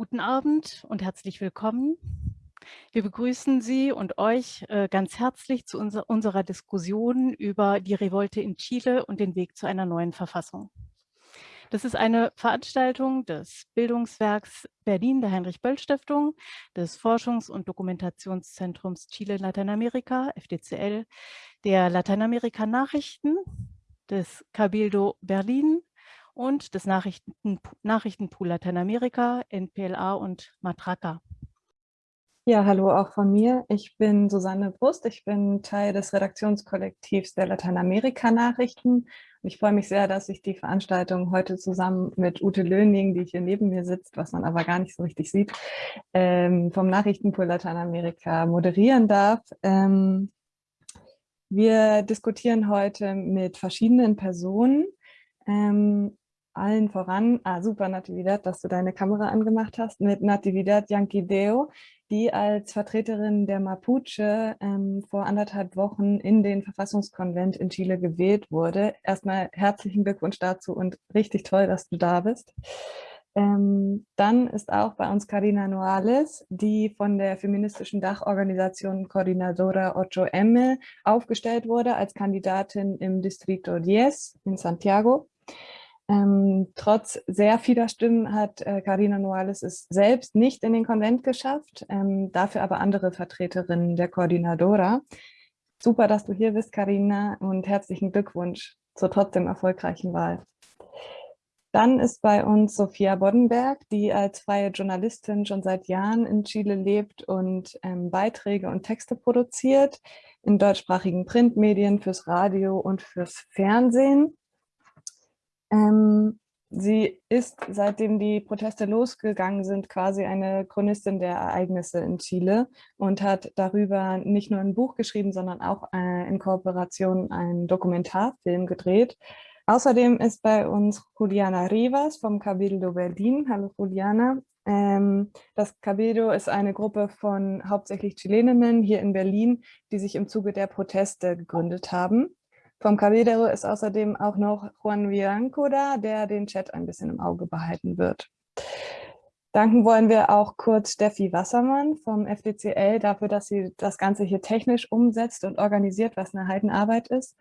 Guten Abend und herzlich willkommen. Wir begrüßen Sie und euch äh, ganz herzlich zu unser, unserer Diskussion über die Revolte in Chile und den Weg zu einer neuen Verfassung. Das ist eine Veranstaltung des Bildungswerks Berlin der Heinrich-Böll-Stiftung, des Forschungs- und Dokumentationszentrums Chile-Lateinamerika, FDCL, der Lateinamerika-Nachrichten, des Cabildo Berlin und des Nachrichten, Nachrichtenpool Lateinamerika, NPLA und Matraca. Ja, hallo auch von mir. Ich bin Susanne Brust. Ich bin Teil des Redaktionskollektivs der Lateinamerika-Nachrichten. Ich freue mich sehr, dass ich die Veranstaltung heute zusammen mit Ute Löning, die hier neben mir sitzt, was man aber gar nicht so richtig sieht, ähm, vom Nachrichtenpool Lateinamerika moderieren darf. Ähm, wir diskutieren heute mit verschiedenen Personen ähm, allen voran, ah, super Natividad, dass du deine Kamera angemacht hast, mit Natividad Yanquideo, die als Vertreterin der Mapuche ähm, vor anderthalb Wochen in den Verfassungskonvent in Chile gewählt wurde. Erstmal herzlichen Glückwunsch dazu und richtig toll, dass du da bist. Ähm, dann ist auch bei uns Karina Noales, die von der feministischen Dachorganisation Coordinadora 8M aufgestellt wurde als Kandidatin im Distrito 10 in Santiago. Ähm, trotz sehr vieler Stimmen hat äh, Carina Noales es selbst nicht in den Konvent geschafft, ähm, dafür aber andere Vertreterinnen der Koordinadora. Super, dass du hier bist, Carina, und herzlichen Glückwunsch zur trotzdem erfolgreichen Wahl. Dann ist bei uns Sophia Boddenberg, die als freie Journalistin schon seit Jahren in Chile lebt und ähm, Beiträge und Texte produziert in deutschsprachigen Printmedien, fürs Radio und fürs Fernsehen. Ähm, sie ist, seitdem die Proteste losgegangen sind, quasi eine Chronistin der Ereignisse in Chile und hat darüber nicht nur ein Buch geschrieben, sondern auch äh, in Kooperation einen Dokumentarfilm gedreht. Außerdem ist bei uns Juliana Rivas vom Cabildo Berlin. Hallo Juliana. Ähm, das Cabildo ist eine Gruppe von hauptsächlich Chileninnen hier in Berlin, die sich im Zuge der Proteste gegründet haben. Vom Caballero ist außerdem auch noch Juan Viranco da, der den Chat ein bisschen im Auge behalten wird. Danken wollen wir auch kurz Steffi Wassermann vom FDCL dafür, dass sie das Ganze hier technisch umsetzt und organisiert, was eine Heidenarbeit ist.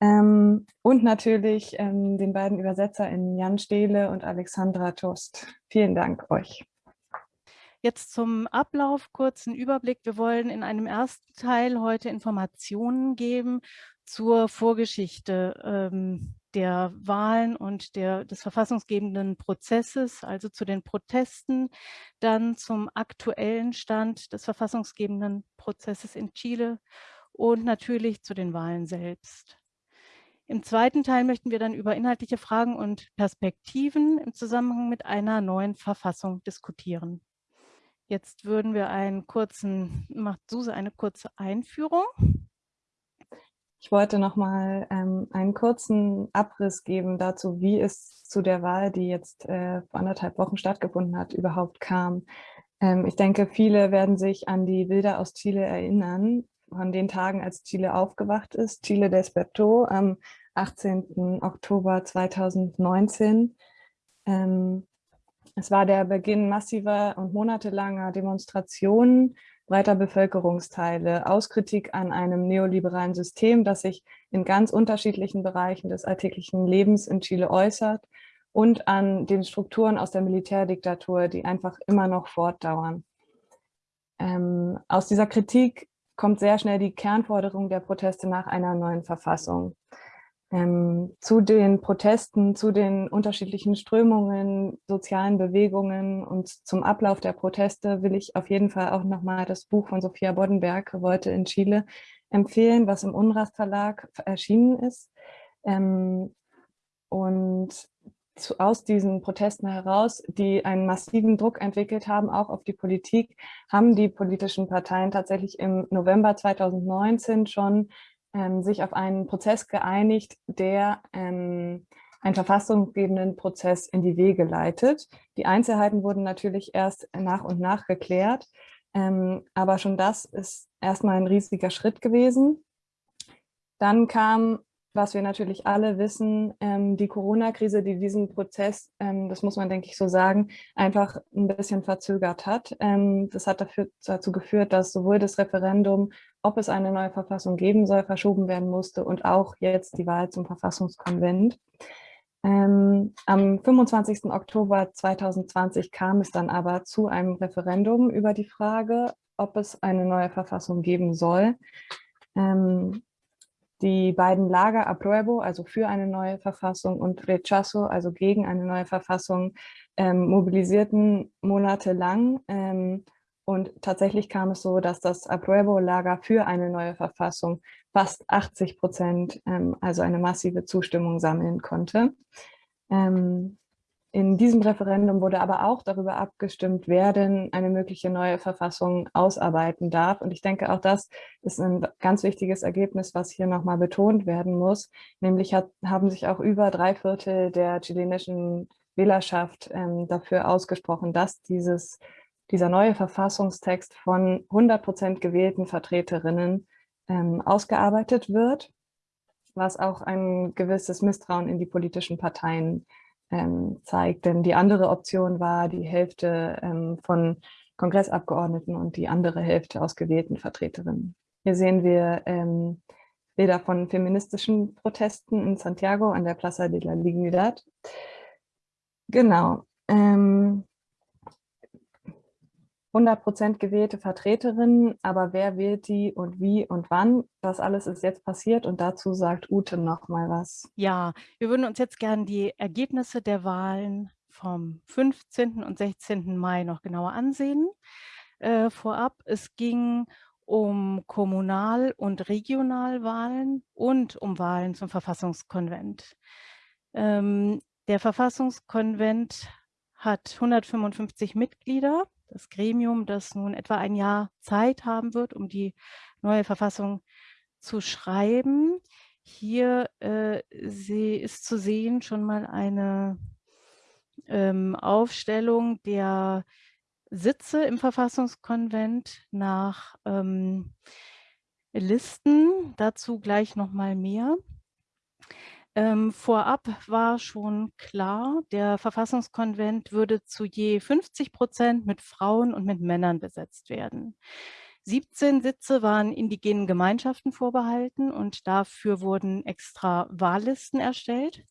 Ähm, und natürlich ähm, den beiden ÜbersetzerInnen Jan Stehle und Alexandra Tost. Vielen Dank euch. Jetzt zum Ablauf kurzen Überblick. Wir wollen in einem ersten Teil heute Informationen geben zur Vorgeschichte ähm, der Wahlen und der, des verfassungsgebenden Prozesses, also zu den Protesten, dann zum aktuellen Stand des verfassungsgebenden Prozesses in Chile und natürlich zu den Wahlen selbst. Im zweiten Teil möchten wir dann über inhaltliche Fragen und Perspektiven im Zusammenhang mit einer neuen Verfassung diskutieren. Jetzt würden wir einen kurzen, macht Suse eine kurze Einführung. Ich wollte noch mal ähm, einen kurzen Abriss geben dazu, wie es zu der Wahl, die jetzt äh, vor anderthalb Wochen stattgefunden hat, überhaupt kam. Ähm, ich denke, viele werden sich an die Bilder aus Chile erinnern, von den Tagen, als Chile aufgewacht ist. Chile despertó am 18. Oktober 2019. Ähm, es war der Beginn massiver und monatelanger Demonstrationen breiter Bevölkerungsteile aus Kritik an einem neoliberalen System, das sich in ganz unterschiedlichen Bereichen des alltäglichen Lebens in Chile äußert und an den Strukturen aus der Militärdiktatur, die einfach immer noch fortdauern. Ähm, aus dieser Kritik kommt sehr schnell die Kernforderung der Proteste nach einer neuen Verfassung. Ähm, zu den Protesten, zu den unterschiedlichen Strömungen, sozialen Bewegungen und zum Ablauf der Proteste will ich auf jeden Fall auch nochmal das Buch von Sophia Boddenberg, Revolte in Chile, empfehlen, was im Unrast Verlag erschienen ist. Ähm, und zu, aus diesen Protesten heraus, die einen massiven Druck entwickelt haben, auch auf die Politik, haben die politischen Parteien tatsächlich im November 2019 schon ähm, sich auf einen Prozess geeinigt, der ähm, einen verfassungsgebenden Prozess in die Wege leitet. Die Einzelheiten wurden natürlich erst nach und nach geklärt, ähm, aber schon das ist erstmal ein riesiger Schritt gewesen. Dann kam was wir natürlich alle wissen, ähm, die Corona-Krise, die diesen Prozess, ähm, das muss man, denke ich, so sagen, einfach ein bisschen verzögert hat. Ähm, das hat dafür, dazu geführt, dass sowohl das Referendum, ob es eine neue Verfassung geben soll, verschoben werden musste und auch jetzt die Wahl zum Verfassungskonvent. Am 25. Oktober 2020 kam es dann aber zu einem Referendum über die Frage, ob es eine neue Verfassung geben soll. Ähm, die beiden Lager Apruebo, also für eine neue Verfassung, und Rechazo, also gegen eine neue Verfassung, ähm, mobilisierten monatelang. Ähm, und tatsächlich kam es so, dass das Apruebo-Lager für eine neue Verfassung fast 80 Prozent, ähm, also eine massive Zustimmung sammeln konnte. Ähm, in diesem Referendum wurde aber auch darüber abgestimmt, wer denn eine mögliche neue Verfassung ausarbeiten darf. Und ich denke, auch das ist ein ganz wichtiges Ergebnis, was hier nochmal betont werden muss. Nämlich hat, haben sich auch über drei Viertel der chilenischen Wählerschaft ähm, dafür ausgesprochen, dass dieses, dieser neue Verfassungstext von 100 Prozent gewählten Vertreterinnen ähm, ausgearbeitet wird, was auch ein gewisses Misstrauen in die politischen Parteien ähm, zeigt. Denn die andere Option war die Hälfte ähm, von Kongressabgeordneten und die andere Hälfte aus gewählten Vertreterinnen. Hier sehen wir ähm, Bilder von feministischen Protesten in Santiago an der Plaza de la Dignidad. Genau. Ähm, 100% gewählte Vertreterinnen, aber wer wählt die und wie und wann? Das alles ist jetzt passiert und dazu sagt Ute noch mal was. Ja, wir würden uns jetzt gerne die Ergebnisse der Wahlen vom 15. und 16. Mai noch genauer ansehen. Äh, vorab, es ging um Kommunal- und Regionalwahlen und um Wahlen zum Verfassungskonvent. Ähm, der Verfassungskonvent hat 155 Mitglieder das Gremium, das nun etwa ein Jahr Zeit haben wird, um die neue Verfassung zu schreiben. Hier äh, ist zu sehen schon mal eine ähm, Aufstellung der Sitze im Verfassungskonvent nach ähm, Listen. Dazu gleich noch mal mehr. Ähm, vorab war schon klar, der Verfassungskonvent würde zu je 50 Prozent mit Frauen und mit Männern besetzt werden. 17 Sitze waren indigenen Gemeinschaften vorbehalten und dafür wurden extra Wahllisten erstellt.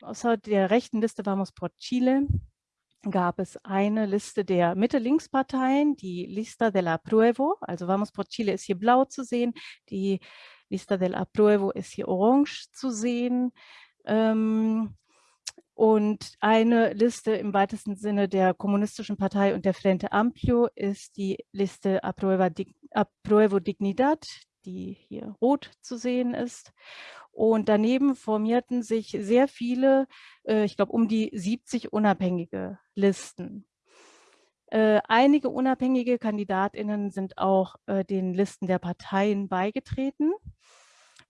Außer der rechten Liste Vamos por Chile gab es eine Liste der Mitte-Links-Parteien, die Lista del Apruebo, also Vamos por Chile ist hier blau zu sehen, die Lista del Apruebo ist hier orange zu sehen. Ähm, und eine Liste im weitesten Sinne der Kommunistischen Partei und der Frente Amplio ist die Liste Apruebo Dignidad, die hier rot zu sehen ist. Und daneben formierten sich sehr viele, äh, ich glaube um die 70 unabhängige Listen. Äh, einige unabhängige KandidatInnen sind auch äh, den Listen der Parteien beigetreten.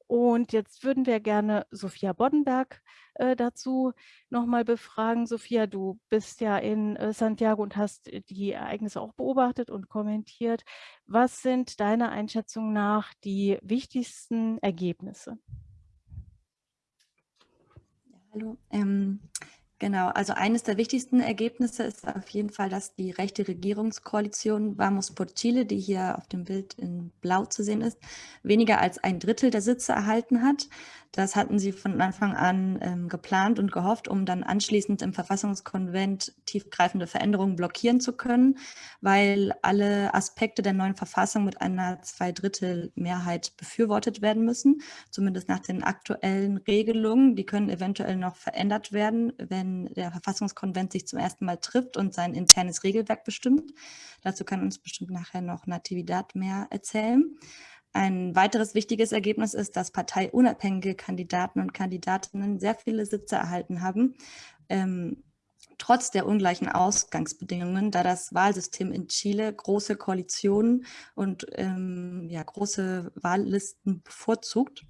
Und jetzt würden wir gerne Sophia Boddenberg äh, dazu nochmal befragen. Sophia, du bist ja in äh, Santiago und hast äh, die Ereignisse auch beobachtet und kommentiert. Was sind deiner Einschätzung nach die wichtigsten Ergebnisse? Hallo. Ähm, Genau, also eines der wichtigsten Ergebnisse ist auf jeden Fall, dass die rechte Regierungskoalition Vamos por Chile, die hier auf dem Bild in Blau zu sehen ist, weniger als ein Drittel der Sitze erhalten hat. Das hatten sie von Anfang an ähm, geplant und gehofft, um dann anschließend im Verfassungskonvent tiefgreifende Veränderungen blockieren zu können, weil alle Aspekte der neuen Verfassung mit einer Zweidrittelmehrheit befürwortet werden müssen, zumindest nach den aktuellen Regelungen. Die können eventuell noch verändert werden, wenn der Verfassungskonvent sich zum ersten Mal trifft und sein internes Regelwerk bestimmt. Dazu kann uns bestimmt nachher noch Natividad mehr erzählen. Ein weiteres wichtiges Ergebnis ist, dass parteiunabhängige Kandidaten und Kandidatinnen sehr viele Sitze erhalten haben, ähm, trotz der ungleichen Ausgangsbedingungen, da das Wahlsystem in Chile große Koalitionen und ähm, ja, große Wahllisten bevorzugt.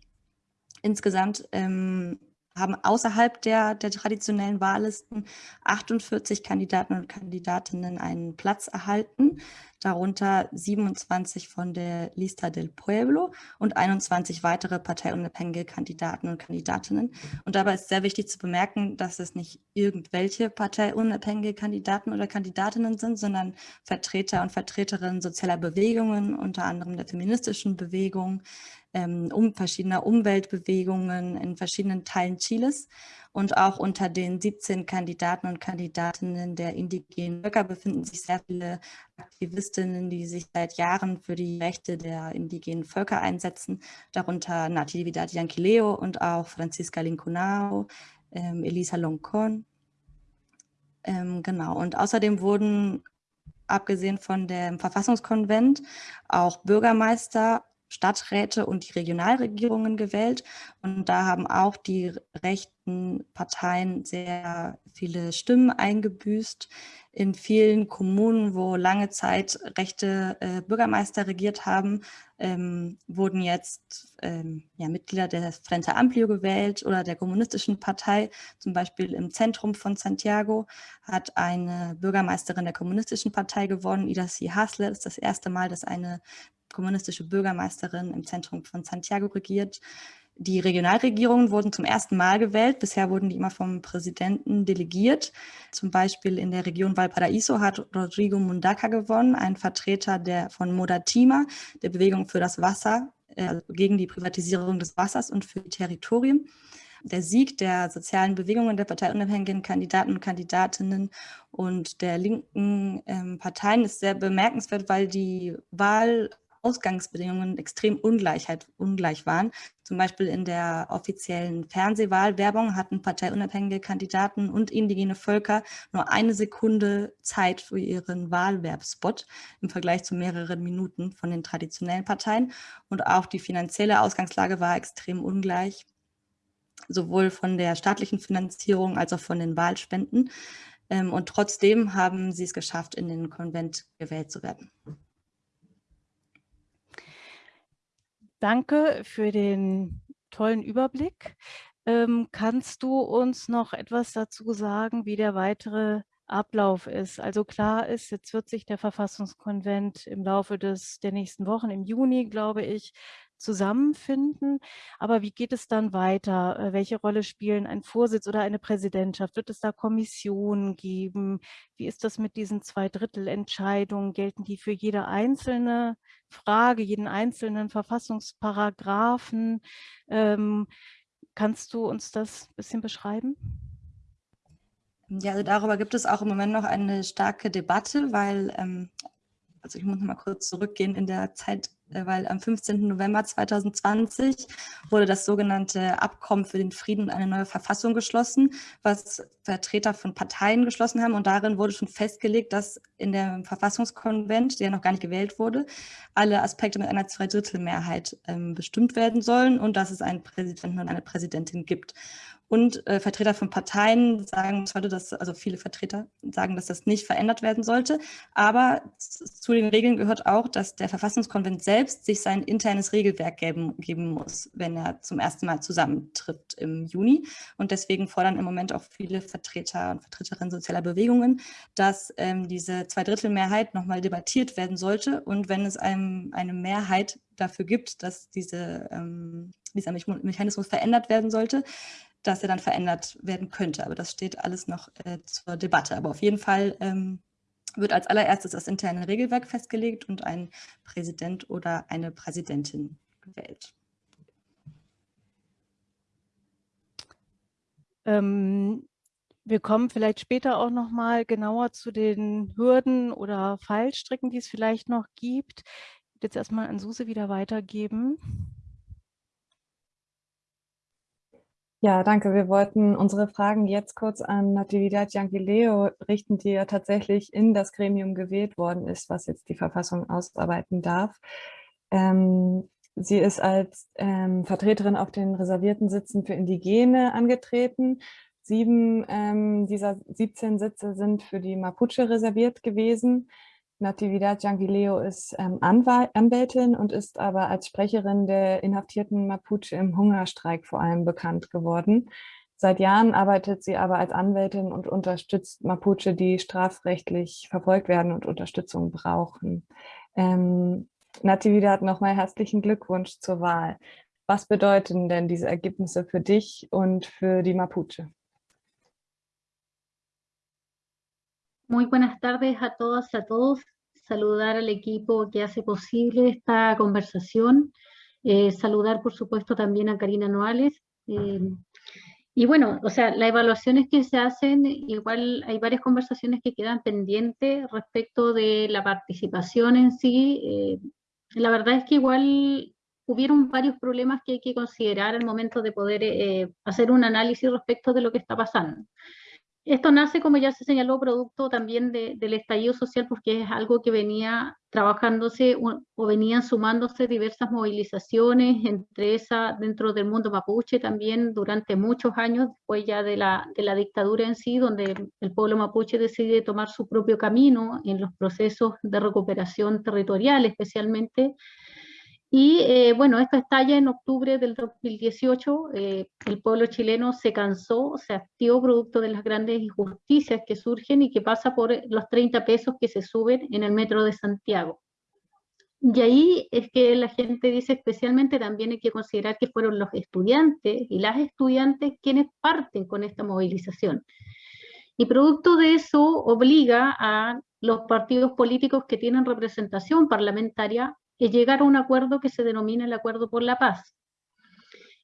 Insgesamt ähm, haben außerhalb der, der traditionellen Wahllisten 48 Kandidaten und Kandidatinnen einen Platz erhalten, darunter 27 von der Lista del Pueblo und 21 weitere parteiunabhängige Kandidaten und Kandidatinnen. Und dabei ist sehr wichtig zu bemerken, dass es nicht irgendwelche parteiunabhängige Kandidaten oder Kandidatinnen sind, sondern Vertreter und Vertreterinnen sozialer Bewegungen, unter anderem der feministischen Bewegung, ähm, um verschiedener Umweltbewegungen in verschiedenen Teilen Chiles. Und auch unter den 17 Kandidaten und Kandidatinnen der indigenen Völker befinden sich sehr viele Aktivistinnen, die sich seit Jahren für die Rechte der indigenen Völker einsetzen, darunter Natividad Yanquileo und auch Francisca Lincunao, ähm, Elisa Loncon. Ähm, genau, und außerdem wurden abgesehen von dem Verfassungskonvent auch Bürgermeister Stadträte und die Regionalregierungen gewählt. Und da haben auch die rechten Parteien sehr viele Stimmen eingebüßt. In vielen Kommunen, wo lange Zeit rechte äh, Bürgermeister regiert haben, ähm, wurden jetzt ähm, ja, Mitglieder der Frente Amplio gewählt oder der Kommunistischen Partei. Zum Beispiel im Zentrum von Santiago hat eine Bürgermeisterin der Kommunistischen Partei gewonnen, Ida C. Hasle. Das ist das erste Mal, dass eine kommunistische Bürgermeisterin im Zentrum von Santiago regiert. Die Regionalregierungen wurden zum ersten Mal gewählt. Bisher wurden die immer vom Präsidenten delegiert. Zum Beispiel in der Region Valparaíso hat Rodrigo Mundaca gewonnen, ein Vertreter der, von Modatima, der Bewegung für das Wasser, äh, gegen die Privatisierung des Wassers und für die Territorien. Der Sieg der sozialen Bewegungen der parteiunabhängigen Kandidaten und Kandidatinnen und der linken ähm, Parteien ist sehr bemerkenswert, weil die Wahl Ausgangsbedingungen extrem Ungleichheit, ungleich waren. Zum Beispiel in der offiziellen Fernsehwahlwerbung hatten parteiunabhängige Kandidaten und indigene Völker nur eine Sekunde Zeit für ihren Wahlwerbspot im Vergleich zu mehreren Minuten von den traditionellen Parteien. Und auch die finanzielle Ausgangslage war extrem ungleich, sowohl von der staatlichen Finanzierung als auch von den Wahlspenden. Ähm, und trotzdem haben sie es geschafft, in den Konvent gewählt zu werden. Danke für den tollen Überblick. Ähm, kannst du uns noch etwas dazu sagen, wie der weitere Ablauf ist? Also klar ist, jetzt wird sich der Verfassungskonvent im Laufe des, der nächsten Wochen, im Juni, glaube ich, zusammenfinden. Aber wie geht es dann weiter? Äh, welche Rolle spielen ein Vorsitz oder eine Präsidentschaft? Wird es da Kommissionen geben? Wie ist das mit diesen Zweidrittelentscheidungen? Gelten die für jede einzelne Frage, jeden einzelnen Verfassungsparagraphen? Ähm, kannst du uns das ein bisschen beschreiben? Ja, also darüber gibt es auch im Moment noch eine starke Debatte, weil, ähm, also ich muss noch mal kurz zurückgehen in der Zeit, äh, weil am 15. November 2020 wurde das sogenannte Abkommen für den Frieden und eine neue Verfassung geschlossen, was Vertreter von Parteien geschlossen haben. Und darin wurde schon festgelegt, dass in dem Verfassungskonvent, der noch gar nicht gewählt wurde, alle Aspekte mit einer Zweidrittelmehrheit ähm, bestimmt werden sollen und dass es einen Präsidenten und eine Präsidentin gibt. Und äh, Vertreter von Parteien sagen heute, dass, also viele Vertreter sagen, dass das nicht verändert werden sollte. Aber zu den Regeln gehört auch, dass der Verfassungskonvent selbst sich sein internes Regelwerk geben, geben muss, wenn er zum ersten Mal zusammentritt im Juni. Und deswegen fordern im Moment auch viele Vertreter und Vertreterinnen sozialer Bewegungen, dass ähm, diese Zweidrittelmehrheit nochmal debattiert werden sollte. Und wenn es einem eine Mehrheit dafür gibt, dass diese, ähm, dieser Mechanismus verändert werden sollte, dass er dann verändert werden könnte. Aber das steht alles noch äh, zur Debatte. Aber auf jeden Fall ähm, wird als allererstes das interne Regelwerk festgelegt und ein Präsident oder eine Präsidentin gewählt. Ähm, wir kommen vielleicht später auch noch mal genauer zu den Hürden oder Fallstricken, die es vielleicht noch gibt. Ich würde jetzt erstmal an Suse wieder weitergeben. Ja, danke. Wir wollten unsere Fragen jetzt kurz an Natividad Yanquileo richten, die ja tatsächlich in das Gremium gewählt worden ist, was jetzt die Verfassung ausarbeiten darf. Ähm, sie ist als ähm, Vertreterin auf den reservierten Sitzen für Indigene angetreten. Sieben ähm, dieser 17 Sitze sind für die Mapuche reserviert gewesen. Natividad Yanguileo ist ähm, Anwältin und ist aber als Sprecherin der inhaftierten Mapuche im Hungerstreik vor allem bekannt geworden. Seit Jahren arbeitet sie aber als Anwältin und unterstützt Mapuche, die strafrechtlich verfolgt werden und Unterstützung brauchen. Ähm, Natividad, nochmal herzlichen Glückwunsch zur Wahl. Was bedeuten denn diese Ergebnisse für dich und für die Mapuche? Muy buenas tardes a todas a todos. Saludar al equipo que hace posible esta conversación. Eh, saludar, por supuesto, también a Karina Noales. Eh, y bueno, o sea, las evaluaciones que se hacen, igual hay varias conversaciones que quedan pendientes respecto de la participación en sí. Eh, la verdad es que igual hubieron varios problemas que hay que considerar al momento de poder eh, hacer un análisis respecto de lo que está pasando. Esto nace, como ya se señaló, producto también del estallido social, porque es algo que venía trabajándose o, venían sumándose diversas movilizaciones, entre esas dentro del mundo mapuche también durante muchos años, después ya de la, de la dictadura en sí, donde el pueblo mapuche decide tomar su propio camino en los procesos de recuperación territorial especialmente, y eh, bueno, esto estalla en octubre del 2018, eh, el pueblo chileno se cansó, se activó producto de las grandes injusticias que surgen y que pasa por los 30 pesos que se suben en el metro de Santiago. Y ahí es que la gente dice especialmente también hay que considerar que fueron los estudiantes y las estudiantes quienes parten con esta movilización. Y producto de eso obliga a los partidos políticos que tienen representación parlamentaria es llegar a un acuerdo que se denomina el Acuerdo por la Paz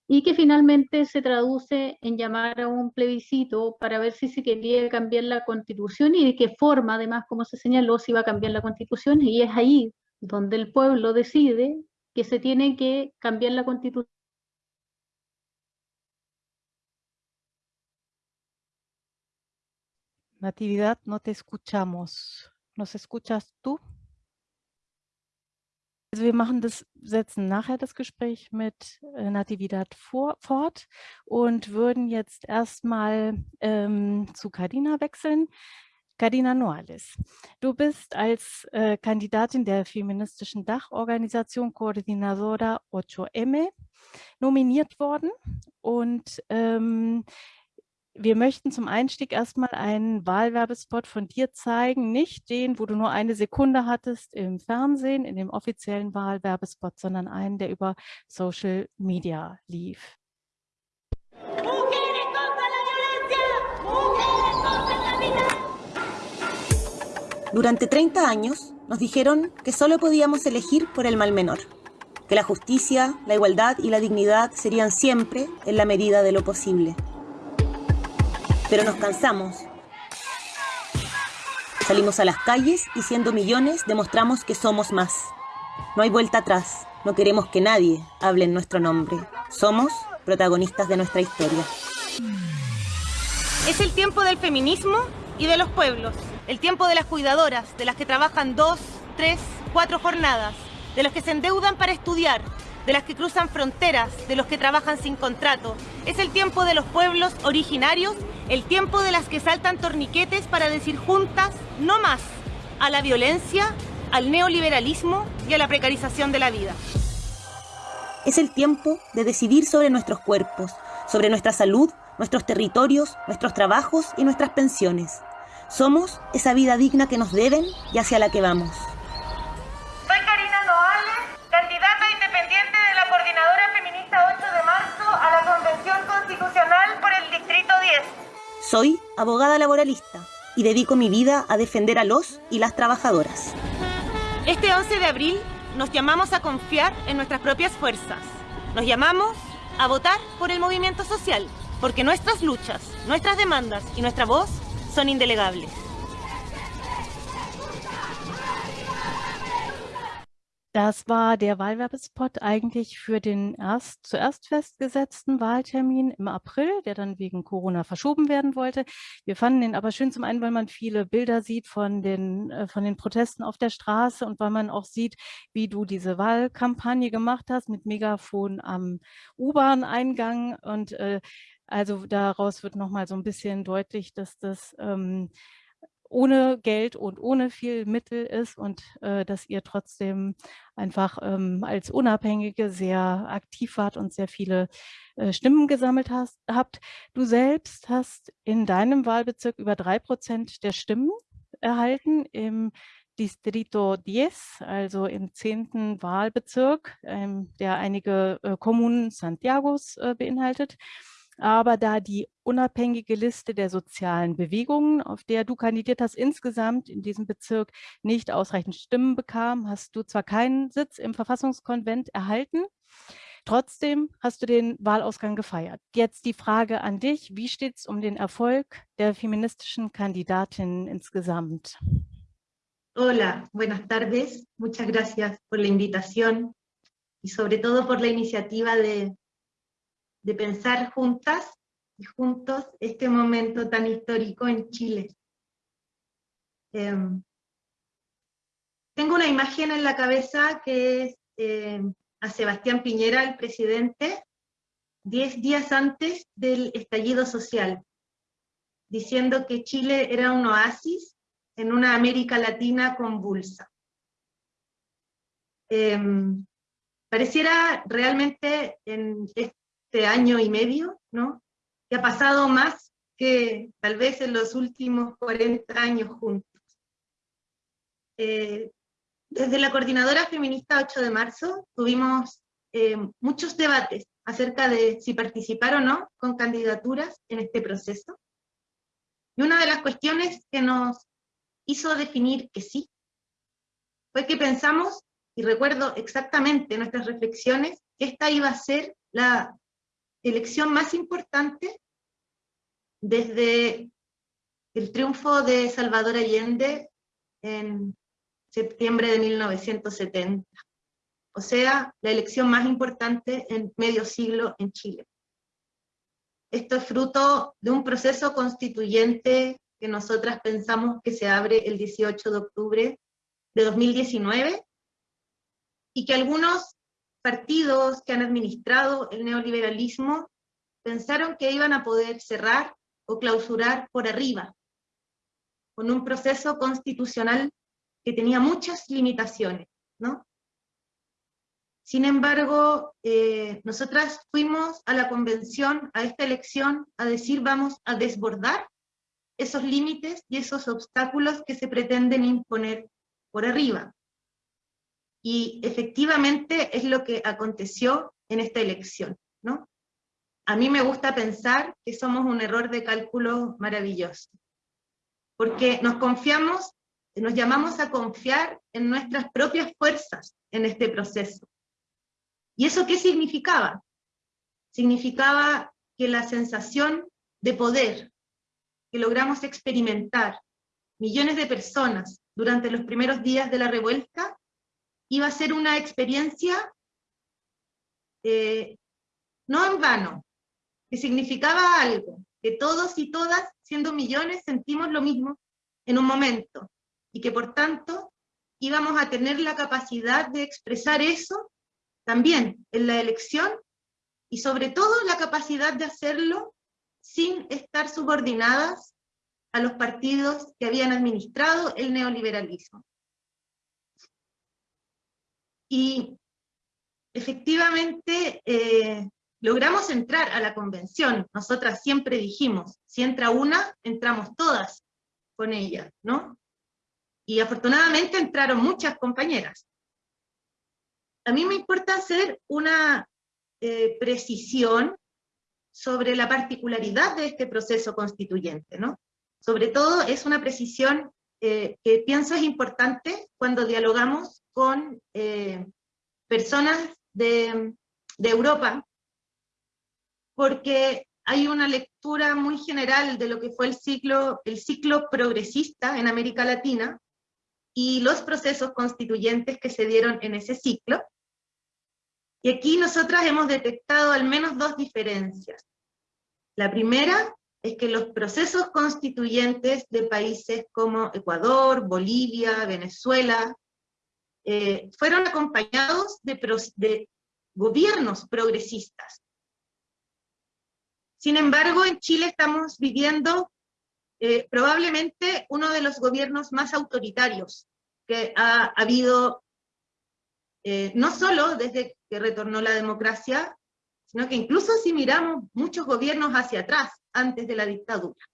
y que finalmente se traduce en llamar a un plebiscito para ver si se quería cambiar la constitución y de qué forma, además, como se señaló, se iba a cambiar la constitución y es ahí donde el pueblo decide que se tiene que cambiar la constitución. Natividad, no te escuchamos. ¿Nos escuchas tú? Also wir machen das, setzen nachher das Gespräch mit äh, Natividad vor, fort und würden jetzt erstmal ähm, zu Cardina wechseln. Cardina Noales, du bist als äh, Kandidatin der feministischen Dachorganisation Coordinadora 8M nominiert worden und ähm, wir möchten zum Einstieg erstmal einen Wahlwerbespot von dir zeigen, nicht den, wo du nur eine Sekunde hattest im Fernsehen, in dem offiziellen Wahlwerbespot, sondern einen, der über Social Media lief. Durante 30 años nos dijeron que solo podíamos elegir por el mal menor, que la justicia, la igualdad y la dignidad serían siempre en la medida de lo posible. Pero nos cansamos. Salimos a las calles y siendo millones demostramos que somos más. No hay vuelta atrás. No queremos que nadie hable en nuestro nombre. Somos protagonistas de nuestra historia. Es el tiempo del feminismo y de los pueblos. El tiempo de las cuidadoras, de las que trabajan dos, tres, cuatro jornadas, de los que se endeudan para estudiar, de las que cruzan fronteras, de los que trabajan sin contrato. Es el tiempo de los pueblos originarios el tiempo de las que saltan torniquetes para decir juntas no más a la violencia, al neoliberalismo y a la precarización de la vida. Es el tiempo de decidir sobre nuestros cuerpos, sobre nuestra salud, nuestros territorios, nuestros trabajos y nuestras pensiones. Somos esa vida digna que nos deben y hacia la que vamos. Soy Karina Noales, candidata independiente de la Coordinadora Feminista 8 de marzo a la Convención Constitucional por el Distrito 10. Soy abogada laboralista y dedico mi vida a defender a los y las trabajadoras. Este 11 de abril nos llamamos a confiar en nuestras propias fuerzas. Nos llamamos a votar por el movimiento social, porque nuestras luchas, nuestras demandas y nuestra voz son indelegables. Das war der Wahlwerbespot eigentlich für den erst, zuerst festgesetzten Wahltermin im April, der dann wegen Corona verschoben werden wollte. Wir fanden den aber schön zum einen, weil man viele Bilder sieht von den, äh, von den Protesten auf der Straße und weil man auch sieht, wie du diese Wahlkampagne gemacht hast mit Megafon am U-Bahn-Eingang. Und äh, also daraus wird nochmal so ein bisschen deutlich, dass das ähm, ohne Geld und ohne viel Mittel ist und äh, dass ihr trotzdem einfach ähm, als Unabhängige sehr aktiv wart und sehr viele äh, Stimmen gesammelt hast, habt. Du selbst hast in deinem Wahlbezirk über drei Prozent der Stimmen erhalten im Distrito 10, also im zehnten Wahlbezirk, ähm, der einige äh, Kommunen Santiagos äh, beinhaltet. Aber da die unabhängige Liste der sozialen Bewegungen, auf der du kandidiert hast, insgesamt in diesem Bezirk nicht ausreichend Stimmen bekam, hast du zwar keinen Sitz im Verfassungskonvent erhalten, Trotzdem hast du den Wahlausgang gefeiert. Jetzt die Frage an dich, wie steht es um den Erfolg der feministischen Kandidatinnen insgesamt? Hola, buenas tardes. Muchas gracias por la invitación y sobre todo por la iniciativa de de pensar juntas y juntos este momento tan histórico en Chile. Em, tengo una imagen en la cabeza que es em, a Sebastián Piñera, el presidente, diez días antes del estallido social, diciendo que Chile era un oasis en una América Latina convulsa. Em, pareciera realmente en este año y medio, ¿no? Que ha pasado más que tal vez en los últimos 40 años juntos. Eh, desde la Coordinadora Feminista 8 de marzo tuvimos eh, muchos debates acerca de si participar o no con candidaturas en este proceso. Y una de las cuestiones que nos hizo definir que sí, fue que pensamos, y recuerdo exactamente nuestras reflexiones, que esta iba a ser la elección más importante desde el triunfo de Salvador Allende en septiembre de 1970. O sea, la elección más importante en medio siglo en Chile. Esto es fruto de un proceso constituyente que nosotras pensamos que se abre el 18 de octubre de 2019 y que algunos partidos que han administrado el neoliberalismo pensaron que iban a poder cerrar o clausurar por arriba, con un proceso constitucional que tenía muchas limitaciones, ¿no? Sin embargo, eh, nosotras fuimos a la convención, a esta elección, a decir vamos a desbordar esos límites y esos obstáculos que se pretenden imponer por arriba. Y efectivamente es lo que aconteció en esta elección, ¿no? A mí me gusta pensar que somos un error de cálculo maravilloso, porque nos confiamos, nos llamamos a confiar en nuestras propias fuerzas en este proceso. ¿Y eso qué significaba? Significaba que la sensación de poder que logramos experimentar millones de personas durante los primeros días de la revuelta iba a ser una experiencia eh, no en vano, que significaba algo, que todos y todas, siendo millones, sentimos lo mismo en un momento, y que por tanto íbamos a tener la capacidad de expresar eso también en la elección, y sobre todo la capacidad de hacerlo sin estar subordinadas a los partidos que habían administrado el neoliberalismo. Y efectivamente eh, logramos entrar a la convención. Nosotras siempre dijimos, si entra una, entramos todas con ella, ¿no? Y afortunadamente entraron muchas compañeras. A mí me importa hacer una eh, precisión sobre la particularidad de este proceso constituyente, ¿no? Sobre todo es una precisión eh, que pienso es importante cuando dialogamos con eh, personas de, Europa, porque hay una lectura muy general de lo que fue el ciclo, el ciclo progresista en América Latina y los procesos constituyentes que se dieron en ese ciclo. Y aquí nosotras hemos detectado al menos dos diferencias. La primera es que los procesos constituyentes de países como Ecuador, Bolivia, Venezuela, eh, fueron acompañados de, gobiernos progresistas. Sin embargo, en Chile estamos viviendo eh, probablemente uno de los gobiernos más autoritarios que ha habido, eh, no solo desde que retornó la democracia, sino que incluso si miramos muchos gobiernos hacia atrás, antes de la dictadura.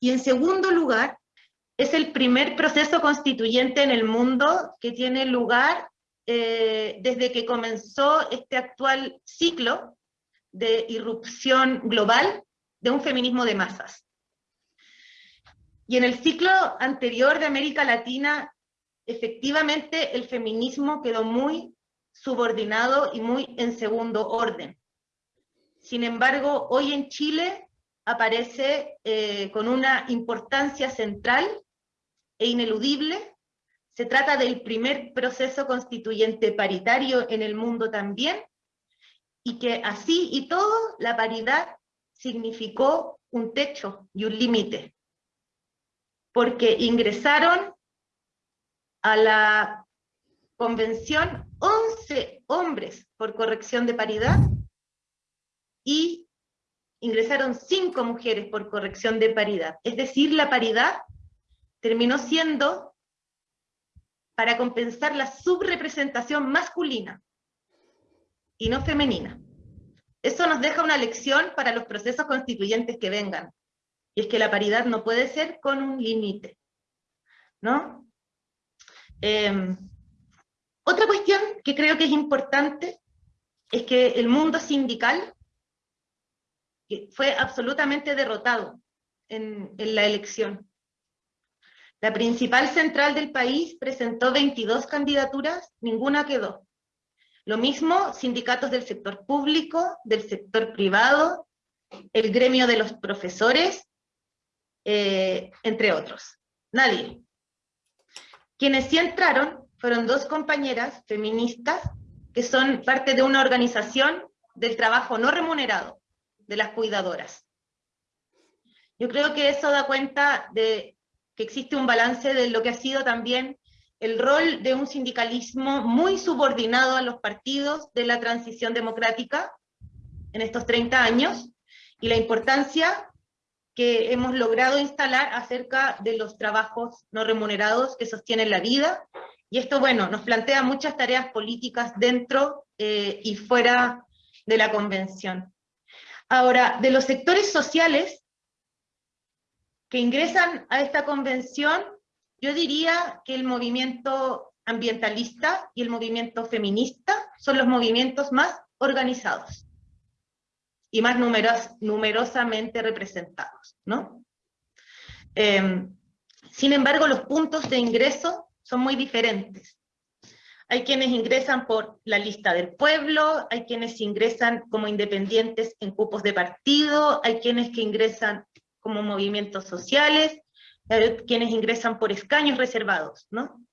Y en segundo lugar, es el primer proceso constituyente en el mundo que tiene lugar eh, desde que comenzó este actual ciclo de irrupción global de un feminismo de masas. Y en el ciclo anterior de América Latina, efectivamente el feminismo quedó muy subordinado y muy en segundo orden. Sin embargo, hoy en Chile aparece eh, con una importancia central e ineludible. Se trata del primer proceso constituyente paritario en el mundo también, y que así y todo la paridad significó un techo y un límite, porque ingresaron a la convención 11 hombres por corrección de paridad y ingresaron 5 mujeres por corrección de paridad. Es decir, la paridad terminó siendo para compensar la subrepresentación masculina y no femenina. Eso nos deja una lección para los procesos constituyentes que vengan. Y es que la paridad no puede ser con un límite. ¿no? Em, otra cuestión que creo que es importante es que el mundo sindical fue absolutamente derrotado en, en la elección. La principal central del país presentó 22 candidaturas, ninguna quedó. Lo mismo sindicatos del sector público, del sector privado, el gremio de los profesores, eh, entre otros. Nadie. Quienes sí entraron fueron dos compañeras feministas que son parte de una organización del trabajo no remunerado de las cuidadoras. Yo creo que eso da cuenta de que existe un balance de lo que ha sido también el rol de un sindicalismo muy subordinado a los partidos de la transición democrática en estos 30 años, y la importancia que hemos logrado instalar acerca de los trabajos no remunerados que sostienen la vida, y esto, bueno, nos plantea muchas tareas políticas dentro eh, y fuera de la convención. Ahora, de los sectores sociales, que ingresan a esta convención, yo diría que el movimiento ambientalista y el movimiento feminista son los movimientos más organizados y más numerosamente representados. ¿no? Em, sin embargo, los puntos de ingreso son muy diferentes. Hay quienes ingresan por la lista del pueblo, hay quienes ingresan como independientes en cupos de partido, hay quienes que ingresan como movimientos sociales, quienes ingresan por escaños reservados, ¿no?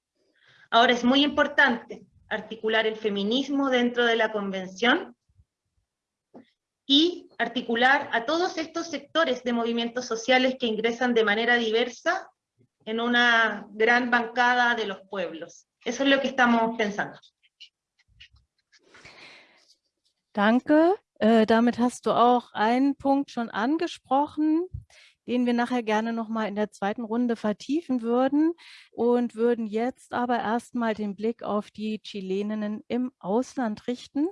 Ahora es muy importante articular el feminismo dentro de la convención y articular a todos estos sectores de movimientos sociales que ingresan de manera diversa en una gran bancada de los pueblos. Eso es lo que estamos pensando. Danke. Äh, damit hast du auch einen Punkt schon angesprochen, den wir nachher gerne noch mal in der zweiten Runde vertiefen würden und würden jetzt aber erstmal den Blick auf die Chileninnen im Ausland richten.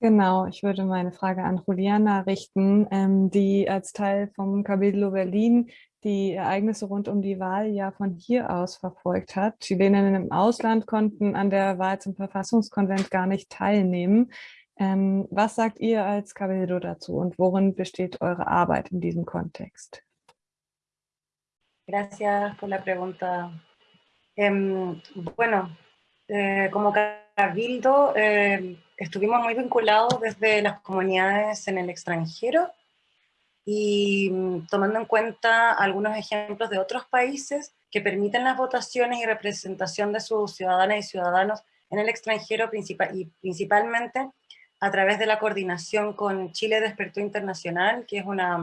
Genau, ich würde meine Frage an Juliana richten, ähm, die als Teil vom Cabildo Berlin die Ereignisse rund um die Wahl ja von hier aus verfolgt hat. Chileninnen im Ausland konnten an der Wahl zum Verfassungskonvent gar nicht teilnehmen. Ähm, was sagt ihr als Cabildo dazu und worin besteht eure Arbeit in diesem Kontext? Gracias por la pregunta. Eh, bueno, eh, como Cabildo eh, estuvimos muy vinculados desde las comunidades en el extranjero y mm, tomando en cuenta algunos ejemplos de otros países que permiten las votaciones y representación de sus ciudadanas y ciudadanos en el extranjero y principalmente a través de la coordinación con Chile Despertó Internacional, que es una,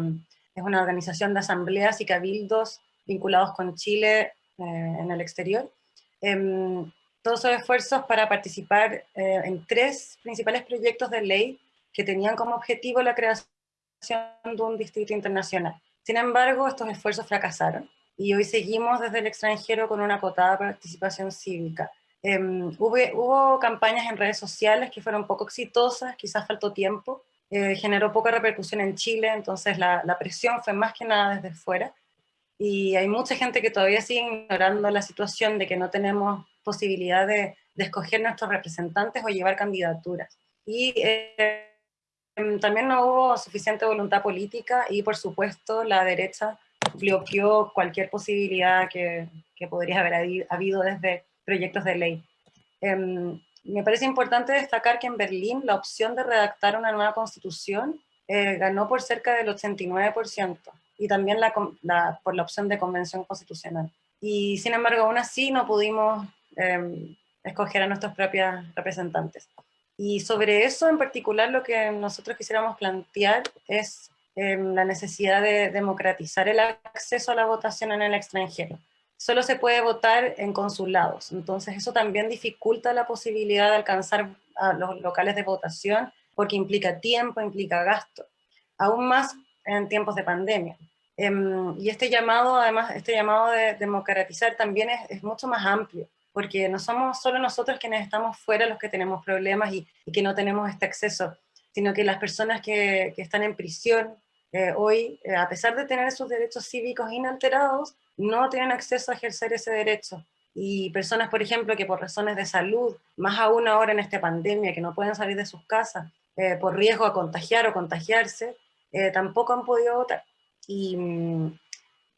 es una organización de asambleas y cabildos vinculados con Chile eh, en el exterior. Em, todos esos esfuerzos para participar eh, en tres principales proyectos de ley que tenían como objetivo la creación de un distrito internacional. Sin embargo, estos esfuerzos fracasaron y hoy seguimos desde el extranjero con una acotada participación cívica. Em, hubo, hubo, campañas en redes sociales que fueron poco exitosas, quizás faltó tiempo, eh, generó poca repercusión en Chile, entonces la, la, presión fue más que nada desde fuera. Y hay mucha gente que todavía sigue ignorando la situación de que no tenemos posibilidad de, de escoger nuestros representantes o llevar candidaturas. Y eh, también no hubo suficiente voluntad política y por supuesto la derecha bloqueó cualquier posibilidad que, que podría haber habido desde proyectos de ley. Eh, me parece importante destacar que en Berlín la opción de redactar una nueva constitución eh, ganó por cerca del 89% y también la, por la opción de convención constitucional. Y sin embargo, aún así no pudimos eh, escoger a nuestros propios representantes. Y sobre eso en particular lo que nosotros quisiéramos plantear es eh, la necesidad de democratizar el acceso a la votación en el extranjero solo se puede votar en consulados. Entonces eso también dificulta la posibilidad de alcanzar a los locales de votación porque implica tiempo, implica gasto, aún más en tiempos de pandemia. Em, y este llamado, además, este llamado de democratizar también es, mucho más amplio, porque no somos solo nosotros quienes estamos fuera los que tenemos problemas y, que no tenemos este acceso, sino que las personas que, están en prisión eh, hoy, eh, a pesar de tener sus derechos cívicos inalterados, no tienen acceso a ejercer ese derecho. Y personas, por ejemplo, que por razones de salud, más aún ahora en esta pandemia, que no pueden salir de sus casas eh, por riesgo a contagiar o contagiarse, tampoco han podido votar. Y mm,